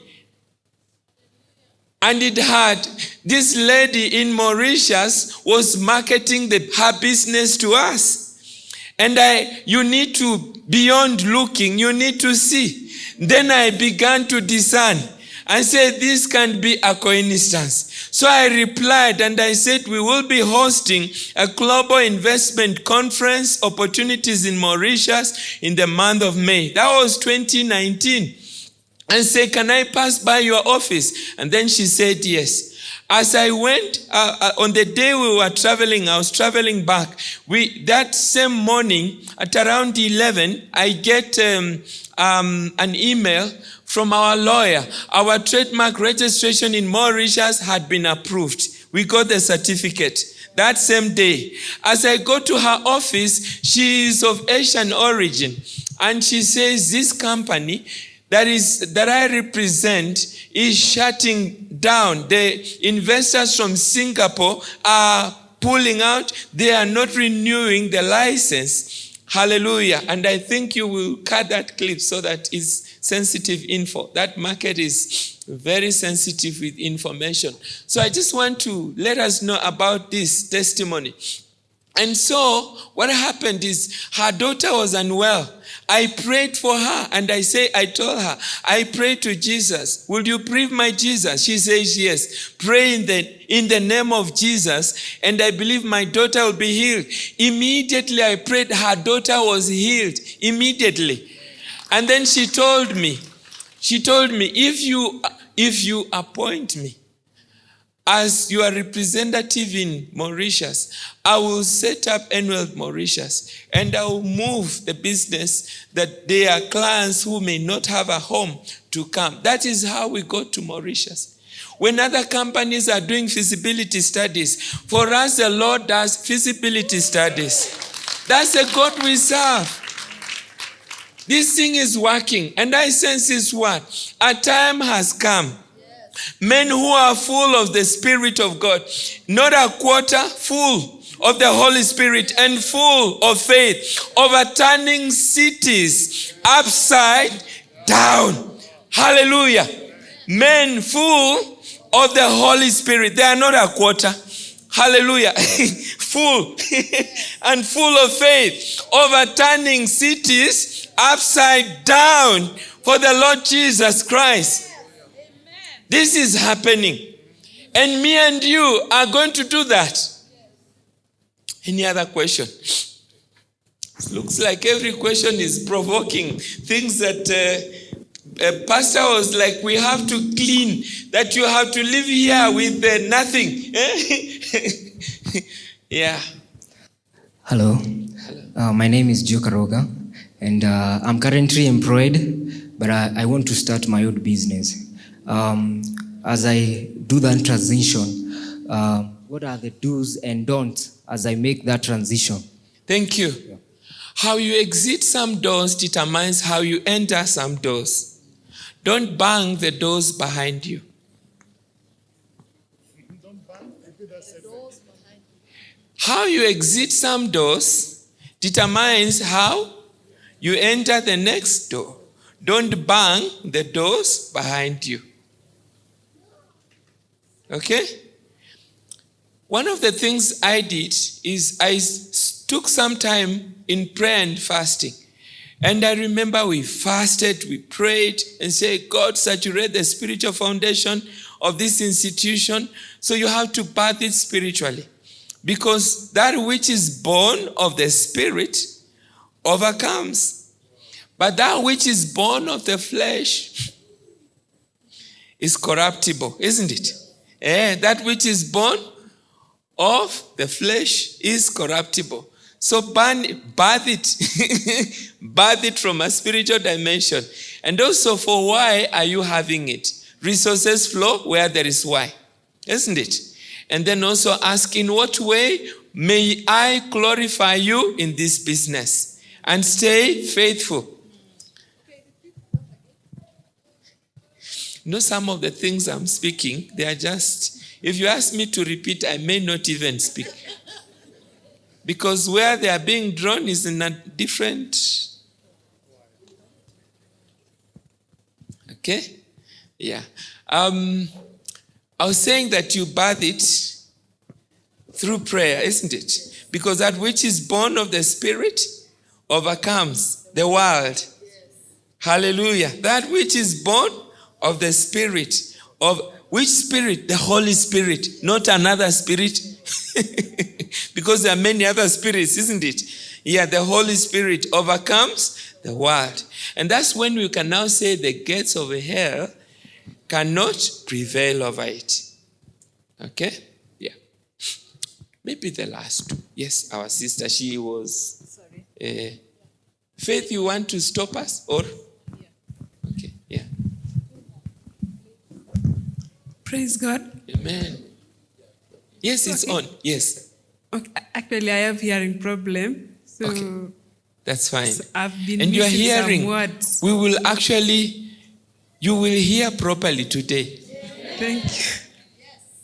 And it had this lady in Mauritius was marketing the, her business to us. And I, you need to, beyond looking, you need to see. Then I began to discern. and said, this can't be a coincidence. So I replied and I said, we will be hosting a global investment conference opportunities in Mauritius in the month of May. That was 2019. And say, can I pass by your office? And then she said, yes. As I went uh, uh, on the day we were traveling, I was traveling back. We that same morning at around eleven, I get um, um, an email from our lawyer. Our trademark registration in Mauritius had been approved. We got the certificate that same day. As I go to her office, she is of Asian origin, and she says this company that is that I represent is shutting down. The investors from Singapore are pulling out. They are not renewing the license. Hallelujah. And I think you will cut that clip so that it's sensitive info. That market is very sensitive with information. So I just want to let us know about this testimony. And so what happened is her daughter was unwell. I prayed for her and I say, I told her, I pray to Jesus. Will you pray my Jesus? She says, yes. Pray in the, in the name of Jesus and I believe my daughter will be healed. Immediately I prayed, her daughter was healed. Immediately. And then she told me, she told me, if you, if you appoint me, as your representative in Mauritius, I will set up Enwealth Mauritius and I will move the business that there are clients who may not have a home to come. That is how we got to Mauritius. When other companies are doing feasibility studies, for us, the Lord does feasibility studies. That's the God we serve. This thing is working, and I sense this what? A time has come Men who are full of the Spirit of God, not a quarter, full of the Holy Spirit and full of faith, overturning cities upside down. Hallelujah. Men full of the Holy Spirit. They are not a quarter. Hallelujah. full and full of faith, overturning cities upside down for the Lord Jesus Christ. This is happening. And me and you are going to do that. Any other question? Looks like every question is provoking things that uh, a pastor was like, we have to clean, that you have to live here with uh, nothing. yeah. Hello. Uh, my name is Joe Karoga, and uh, I'm currently employed, but I, I want to start my own business. Um, as I do that transition, uh, what are the do's and don'ts as I make that transition? Thank you. How you exit some doors determines how you enter some doors. Don't bang the doors behind you. How you exit some doors determines how you enter the next door. Don't bang the doors behind you. Okay? One of the things I did is I took some time in prayer and fasting. And I remember we fasted, we prayed, and said, God, saturate the spiritual foundation of this institution. So you have to birth it spiritually. Because that which is born of the spirit overcomes. But that which is born of the flesh is corruptible, isn't it? Eh, that which is born of the flesh is corruptible. So burn, it, birth it from a spiritual dimension. And also for why are you having it? Resources flow where there is why, isn't it? And then also ask, in what way may I glorify you in this business? And stay faithful. Know, some of the things I'm speaking, they are just, if you ask me to repeat, I may not even speak. Because where they are being drawn is in a different. Okay? Yeah. Um, I was saying that you birth it through prayer, isn't it? Because that which is born of the Spirit overcomes the world. Hallelujah. That which is born of the Spirit, of which Spirit? The Holy Spirit, not another Spirit. because there are many other spirits, isn't it? Yeah, the Holy Spirit overcomes the world. And that's when we can now say the gates of hell cannot prevail over it. Okay? Yeah. Maybe the last two. Yes, our sister, she was. Sorry. Uh, Faith, you want to stop us? Or? Yeah. Okay, yeah. Praise God. Amen. Yes, it's on. Yes. Okay. Actually, I have hearing problem. So Okay. That's fine. So I've been and you are hearing. words. We will actually, you will hear properly today. thank you.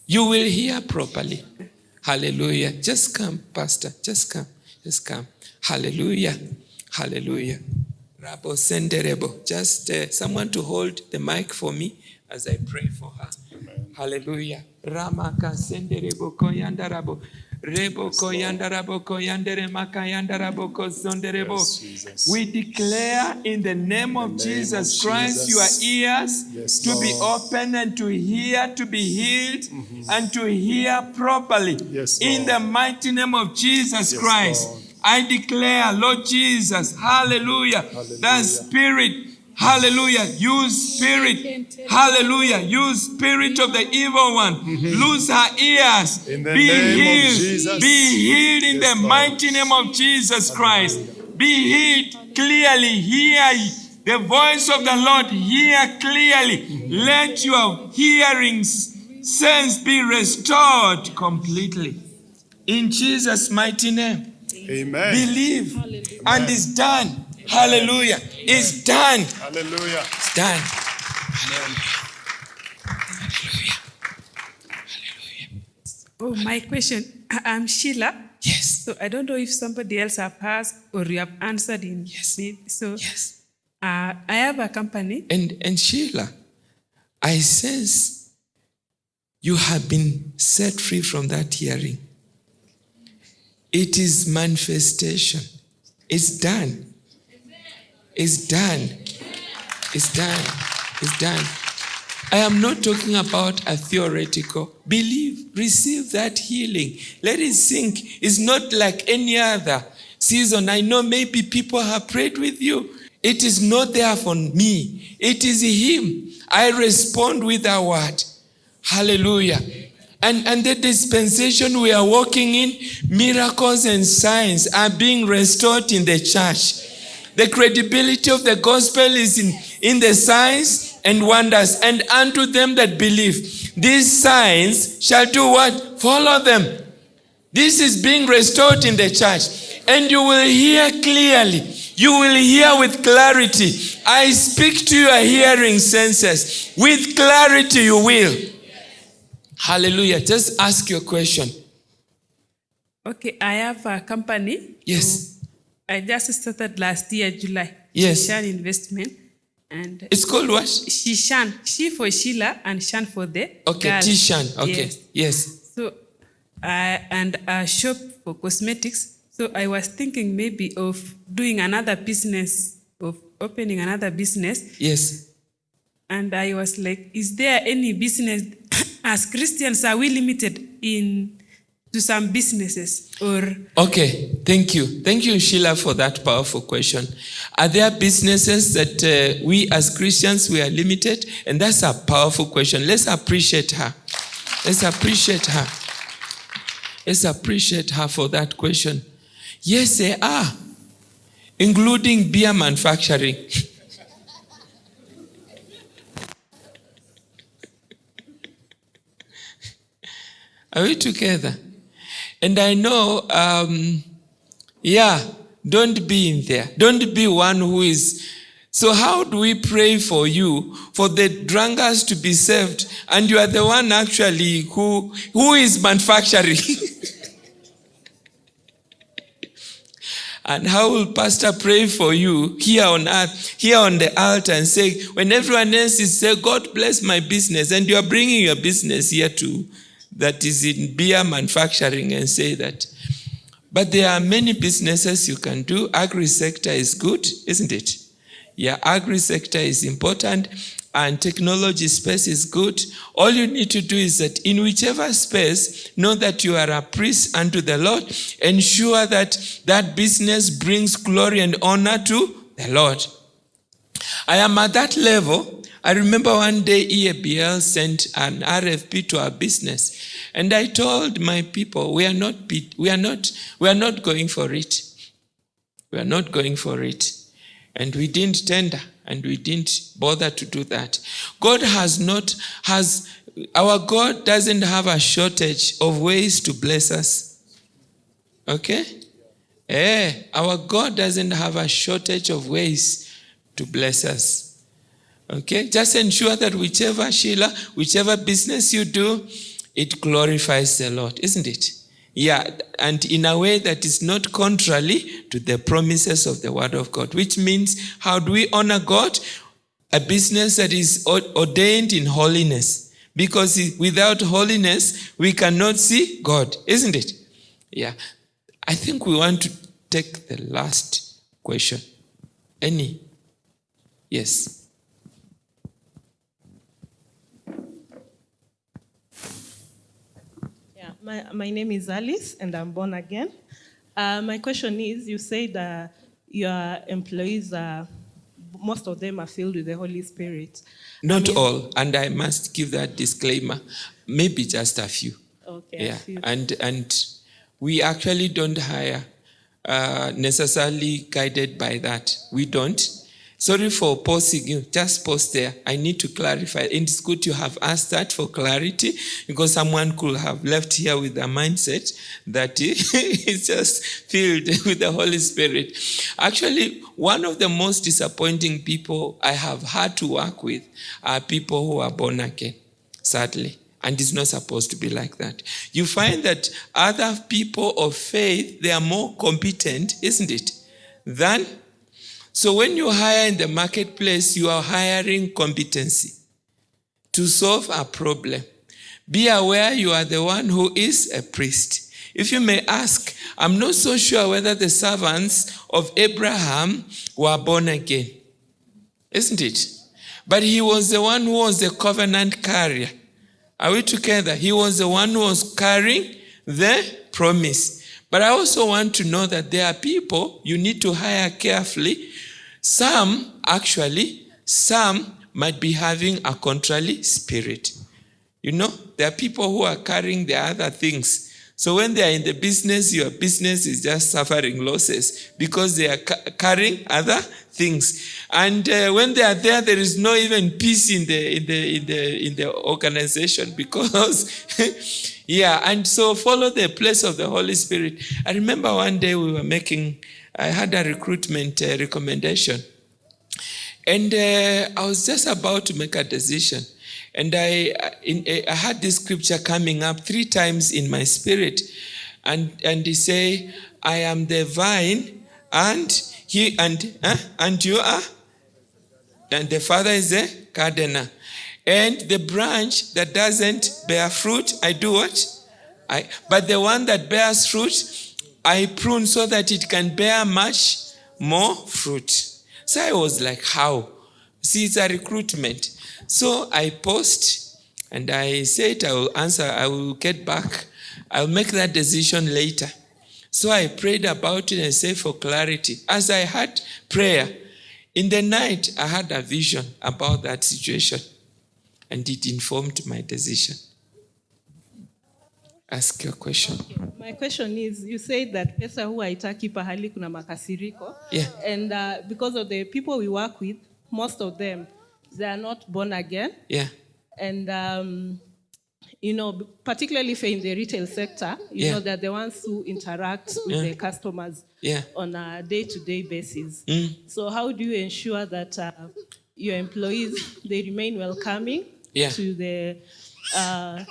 You will hear properly. Hallelujah. Just come, Pastor. Just come. Just come. Hallelujah. Hallelujah. Rabo senderebo. Just uh, someone to hold the mic for me as I pray for her. Hallelujah. Ramaka senderebo koyandarabo. Rebo koyandarabo koyandere makayandarabo Jesus. We declare in the name of name Jesus of Christ your ears Yes, to be open and to hear, to be healed, mm-hmm. and to hear properly. Yes, In the mighty name of Jesus Yes, Christ, Lord. I declare, Lord Jesus, hallelujah, the. Spirit, hallelujah, you Spirit, hallelujah, you Spirit of the evil one, lose her ears, Mm-hmm. Be healed, be healed in Yes, the mighty name of Jesus Christ, be healed clearly, hear the voice of the Lord, hear clearly, let your hearing sense be restored completely. In Jesus' mighty name. Amen. Believe. And it's done. Hallelujah. It's done. Hallelujah. It's done. Hallelujah. Oh, my question. I- I'm Sheila. Yes. So I don't know if somebody else have asked or you have answered in. Yes. me. So Yes. uh, I have a company. And and Sheila, I sense you have been set free from that hearing. It is manifestation. It's done. It's done. It's done. It's done. I am not talking about a theoretical. Believe, receive that healing. Let it sink. It's not like any other season. I know maybe people have prayed with you. It is not there for me. It is Him. I respond with a word. Hallelujah. And, and the dispensation we are walking in, miracles and signs are being restored in the church. The credibility of the gospel is in, in the signs and wonders. And unto them that believe, these signs shall do what? Follow them. This is being restored in the church. And you will hear clearly. You will hear with clarity. I speak to your hearing senses. With clarity, you will. Hallelujah. Just ask your question. Okay, I have a company. Yes. Uh, I just started last year, July. Yes. Shan Investment. And It's called what? Shishan. She for Sheila and Shan for the Okay, girl. Tishan. Okay. Yes. Yes. So, I and a shop for cosmetics. So I was thinking maybe of doing another business, of opening another business. Yes. And I was like, is there any business, as Christians, are we limited in to some businesses or Okay, thank you. Thank you, Sheila, for that powerful question. Are there businesses that uh, we as Christians we are limited? And that's a powerful question. Let's appreciate her. Let's appreciate her. Let's appreciate her for that question. Yes, they are, including beer manufacturing. Are we together? And I know, um, yeah, don't be in there. Don't be one who is. So, how do we pray for you for the drunkards to be saved, and you are the one actually who who is manufacturing? And how will pastor pray for you here on earth, here on the altar and say, when everyone else is saying, God bless my business, and you are bringing your business here too, that is in beer manufacturing and say that. But there are many businesses you can do. Agri sector is good, isn't it? Yeah, agri sector is important and technology space is good. All you need to do is that in whichever space, know that you are a priest unto the Lord. Ensure that that business brings glory and honor to the Lord. I am at that level. I remember one day EABL sent an RFP to our business, and I told my people, we are not, we are not, we are not going for it. We are not going for it. And we didn't tender and we didn't bother to do that. God has not, has, our God doesn't have a shortage of ways to bless us. Okay? Eh, our God doesn't have a shortage of ways to bless us. Okay? Just ensure that whichever Sheila, whichever business you do, it glorifies the Lord, isn't it? Yeah, and in a way that is not contrary to the promises of the Word of God, which means how do we honor God? A business that is ordained in holiness. Because without holiness, we cannot see God, isn't it? Yeah. I think we want to take the last question. Any? Yes. My, my name is Alice and I'm born again. Uh, my question is you said uh, your employees, are, most of them are filled with the Holy Spirit. Not I mean, all, and I must give that disclaimer. Maybe just a few. Okay. Yeah, and and we actually don't hire uh, necessarily guided by that. We don't. Sorry for pausing you. Just pause there. I need to clarify. And it's good you have asked that for clarity because someone could have left here with a mindset that is just filled with the Holy Spirit. Actually, one of the most disappointing people I have had to work with are people who are born again, sadly. And it's not supposed to be like that. You find that other people of faith, they are more competent, isn't it, than so when you hire in the marketplace, you are hiring competency to solve a problem. Be aware you are the one who is a priest. If you may ask, I'm not so sure whether the servants of Abraham were born again. Isn't it? But he was the one who was the covenant carrier. Are we together? He was the one who was carrying the promise. But I also want to know that there are people you need to hire carefully some, actually, some might be having a contrary spirit. You know, there are people who are carrying the other things. So when they are in the business, your business is just suffering losses because they are ca- carrying other things. And uh, when they are there, there is no even peace in the in the in the in the organization because, yeah. And so follow the place of the Holy Spirit. I remember one day we were making I had a recruitment uh, recommendation. And uh, I was just about to make a decision. And I, in, I had this scripture coming up three times in my spirit. And, and he say, I am the vine, and he and uh, and you are, and the father is the gardener. And the branch that doesn't bear fruit, I do what? I but the one that bears fruit, I prune so that it can bear much more fruit. So I was like, how? See, it's a recruitment. So I post and I said I will answer, I will get back. I'll make that decision later. So I prayed about it and said for clarity. As I had prayer, in the night I had a vision about that situation and it informed my decision. Ask your question. My question is, you said that pesa huwa haitaki pahali kuna makasiriko. Yeah. And uh, because of the people we work with, most of them, they are not born again. Yeah. And, um, you know, particularly if you're in the retail sector, you Yeah. know, they're the ones who interact with Yeah. the customers Yeah. on a day-to-day basis. Mm. So how do you ensure that uh, your employees, they remain welcoming Yeah. to the, uh,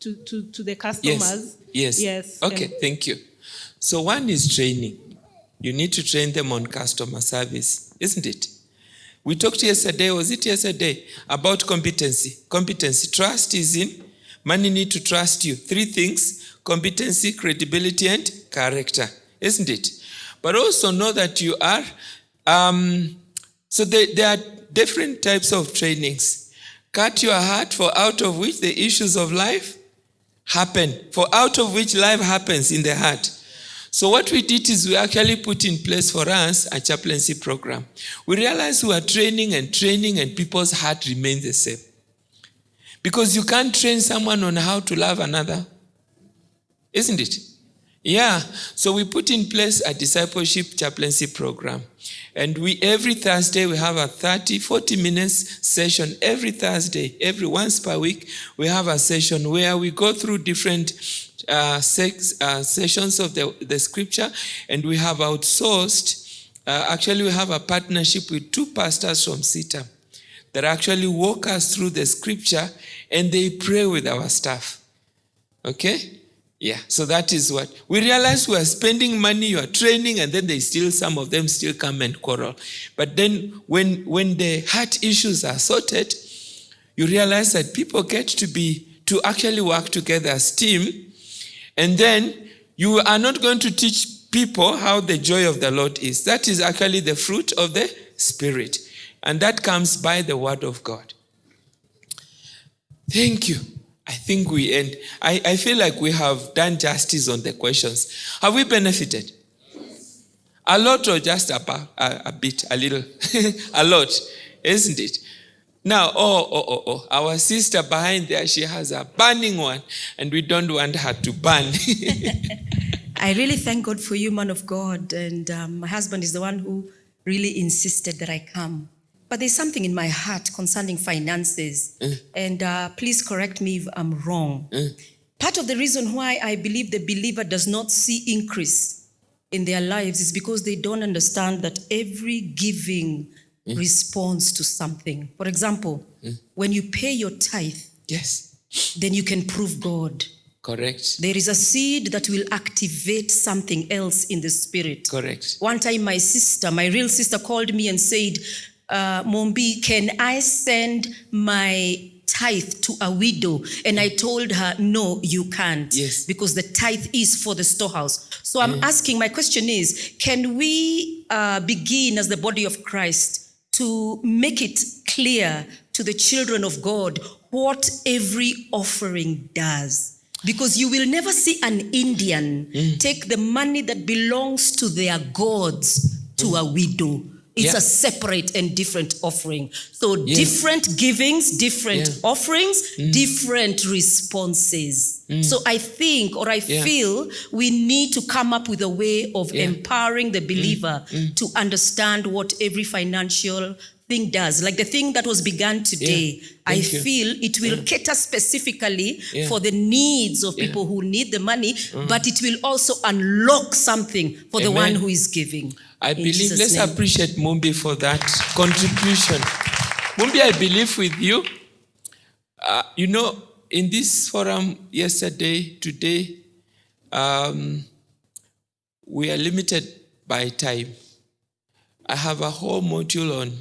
to, to, to the Yes. customers? Yes. Yes. Okay, and- thank you. So one is training. You need to train them on customer service, isn't it? We talked yesterday, was it yesterday, about competency. Competency. Trust is in. Money need to trust you. Three things competency, credibility, and character, isn't it? But also know that you are. Um, so there, there are different types of trainings. Cut your heart, for out of which the issues of life happen, for out of which life happens in the heart. So what we did is we actually put in place for us a chaplaincy program. We realized we are training and training and people's heart remains the same. Because you can't train someone on how to love another. Isn't it? Yeah. So we put in place a discipleship chaplaincy program. And we every Thursday we have a 30, 40 minutes session. Every Thursday, every once per week, we have a session where we go through different uh, sex, uh, sessions of the, the scripture, and we have outsourced. Uh, actually, we have a partnership with two pastors from CITAM that actually walk us through the scripture and they pray with our staff. Okay? Yeah, so that is what we realize we are spending money, you are training, and then they still, some of them still come and quarrel. But then when when the heart issues are sorted, you realize that people get to be to actually work together as team, and then you are not going to teach people how the joy of the Lord is. That is actually the fruit of the Spirit. And that comes by the word of God. Thank you. I think we end. I, I feel like we have done justice on the questions. Have we benefited? A lot or just a, a, a bit, a little? a lot, isn't it? Now, oh, oh, oh, oh, our sister behind there, she has a burning one, and we don't want her to burn. I really thank God for you, man of God. And um, my husband is the one who really insisted that I come. But there's something in my heart concerning finances. And uh, please correct me if I'm wrong. Part of the reason why I believe the believer does not see increase in their lives is because they don't understand that every giving responds to something. For example, when you pay your tithe, yes, then you can prove God. correct, There is a seed that will activate something else in the spirit. correct. One time, my sister, my real sister, called me and said, uh, Mumbi, can I send my tithe to a widow? And I told her, No, you can't. Yes. Because the tithe is for the storehouse. So I'm asking, my question is can we uh, begin as the body of Christ to make it clear to the children of God what every offering does? Because you will never see an Indian mm. take the money that belongs to their gods to a widow. It's Yeah. a separate and different offering. So Yes. different givings, different Yeah. offerings, mm. different responses. Mm. So I think or I Yeah. feel we need to come up with a way of empowering the mm. believer to understand what every financial thing does. Like the thing that was begun today, I you. feel it will cater specifically for the needs of people who need the money, but it will also unlock something for the one who is giving. I believe, Jesus' let's name. appreciate Mumbi for that contribution. Mumbi, I believe with you. Uh, you know, in this forum yesterday, today, um, we are limited by time. I have a whole module on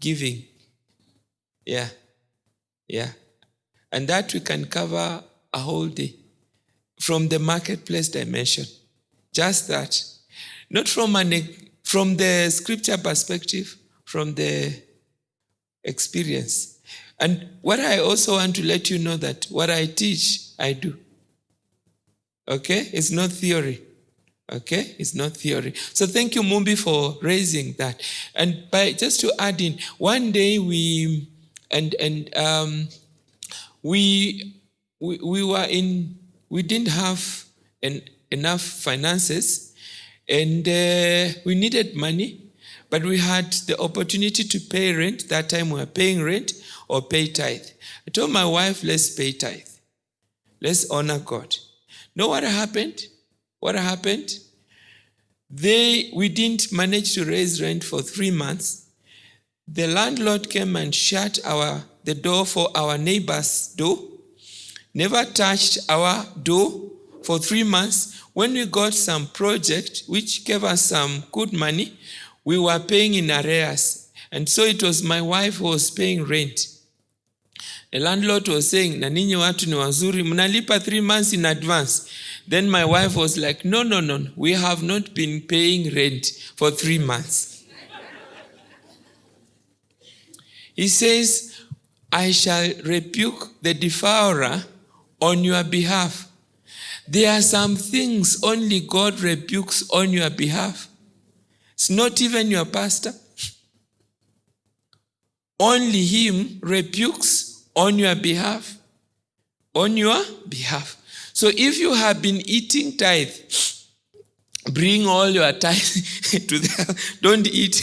giving. Yeah. Yeah. And that we can cover a whole day from the marketplace dimension. Just that. Not from an from the scripture perspective, from the experience. And what I also want to let you know that what I teach, I do. Okay? It's not theory. Okay? It's not theory. So thank you, Mumbi, for raising that. And by just to add in, one day we and and um we we, we were in we didn't have en- enough finances and uh, we needed money, but we had the opportunity to pay rent. That time we were paying rent or pay tithe. I told my wife, let's pay tithe. Let's honor God. Know what happened? What happened? They we didn't manage to raise rent for three months. The landlord came and shut our the door for our neighbor's door, never touched our door for three months. When we got some project which gave us some good money, we were paying in arrears. And so it was my wife who was paying rent. The landlord was saying, na ninyi watu ni wazuri, mnalipa three months in advance. Then my wife was like, no, no, no, we have not been paying rent for three months. he says, I shall rebuke the devourer on your behalf. There are some things only God rebukes on your behalf. It's not even your pastor. Only him rebukes on your behalf. On your behalf. So if you have been eating tithe, bring all your tithe to the don't eat.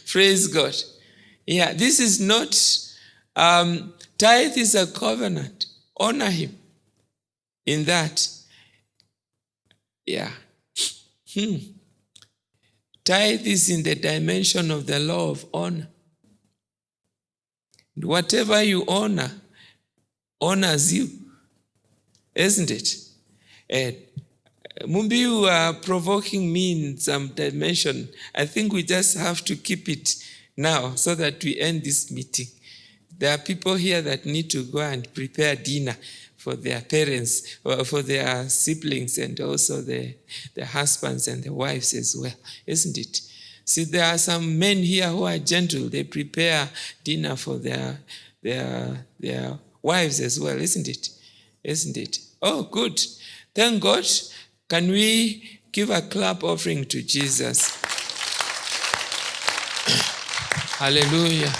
Praise God. Yeah, this is not um, tithe is a covenant. Honor him in that. Yeah. Hmm. Tithe is in the dimension of the law of honor. Whatever you honor honors you, isn't it? And Mumbi, you are provoking me in some dimension. I think we just have to keep it now so that we end this meeting. There are people here that need to go and prepare dinner for their parents, or for their siblings, and also the, the husbands and the wives as well, isn't it? See, there are some men here who are gentle. They prepare dinner for their, their, their wives as well, isn't it? Isn't it? Oh, good. Thank God. Can we give a clap offering to Jesus? Hallelujah.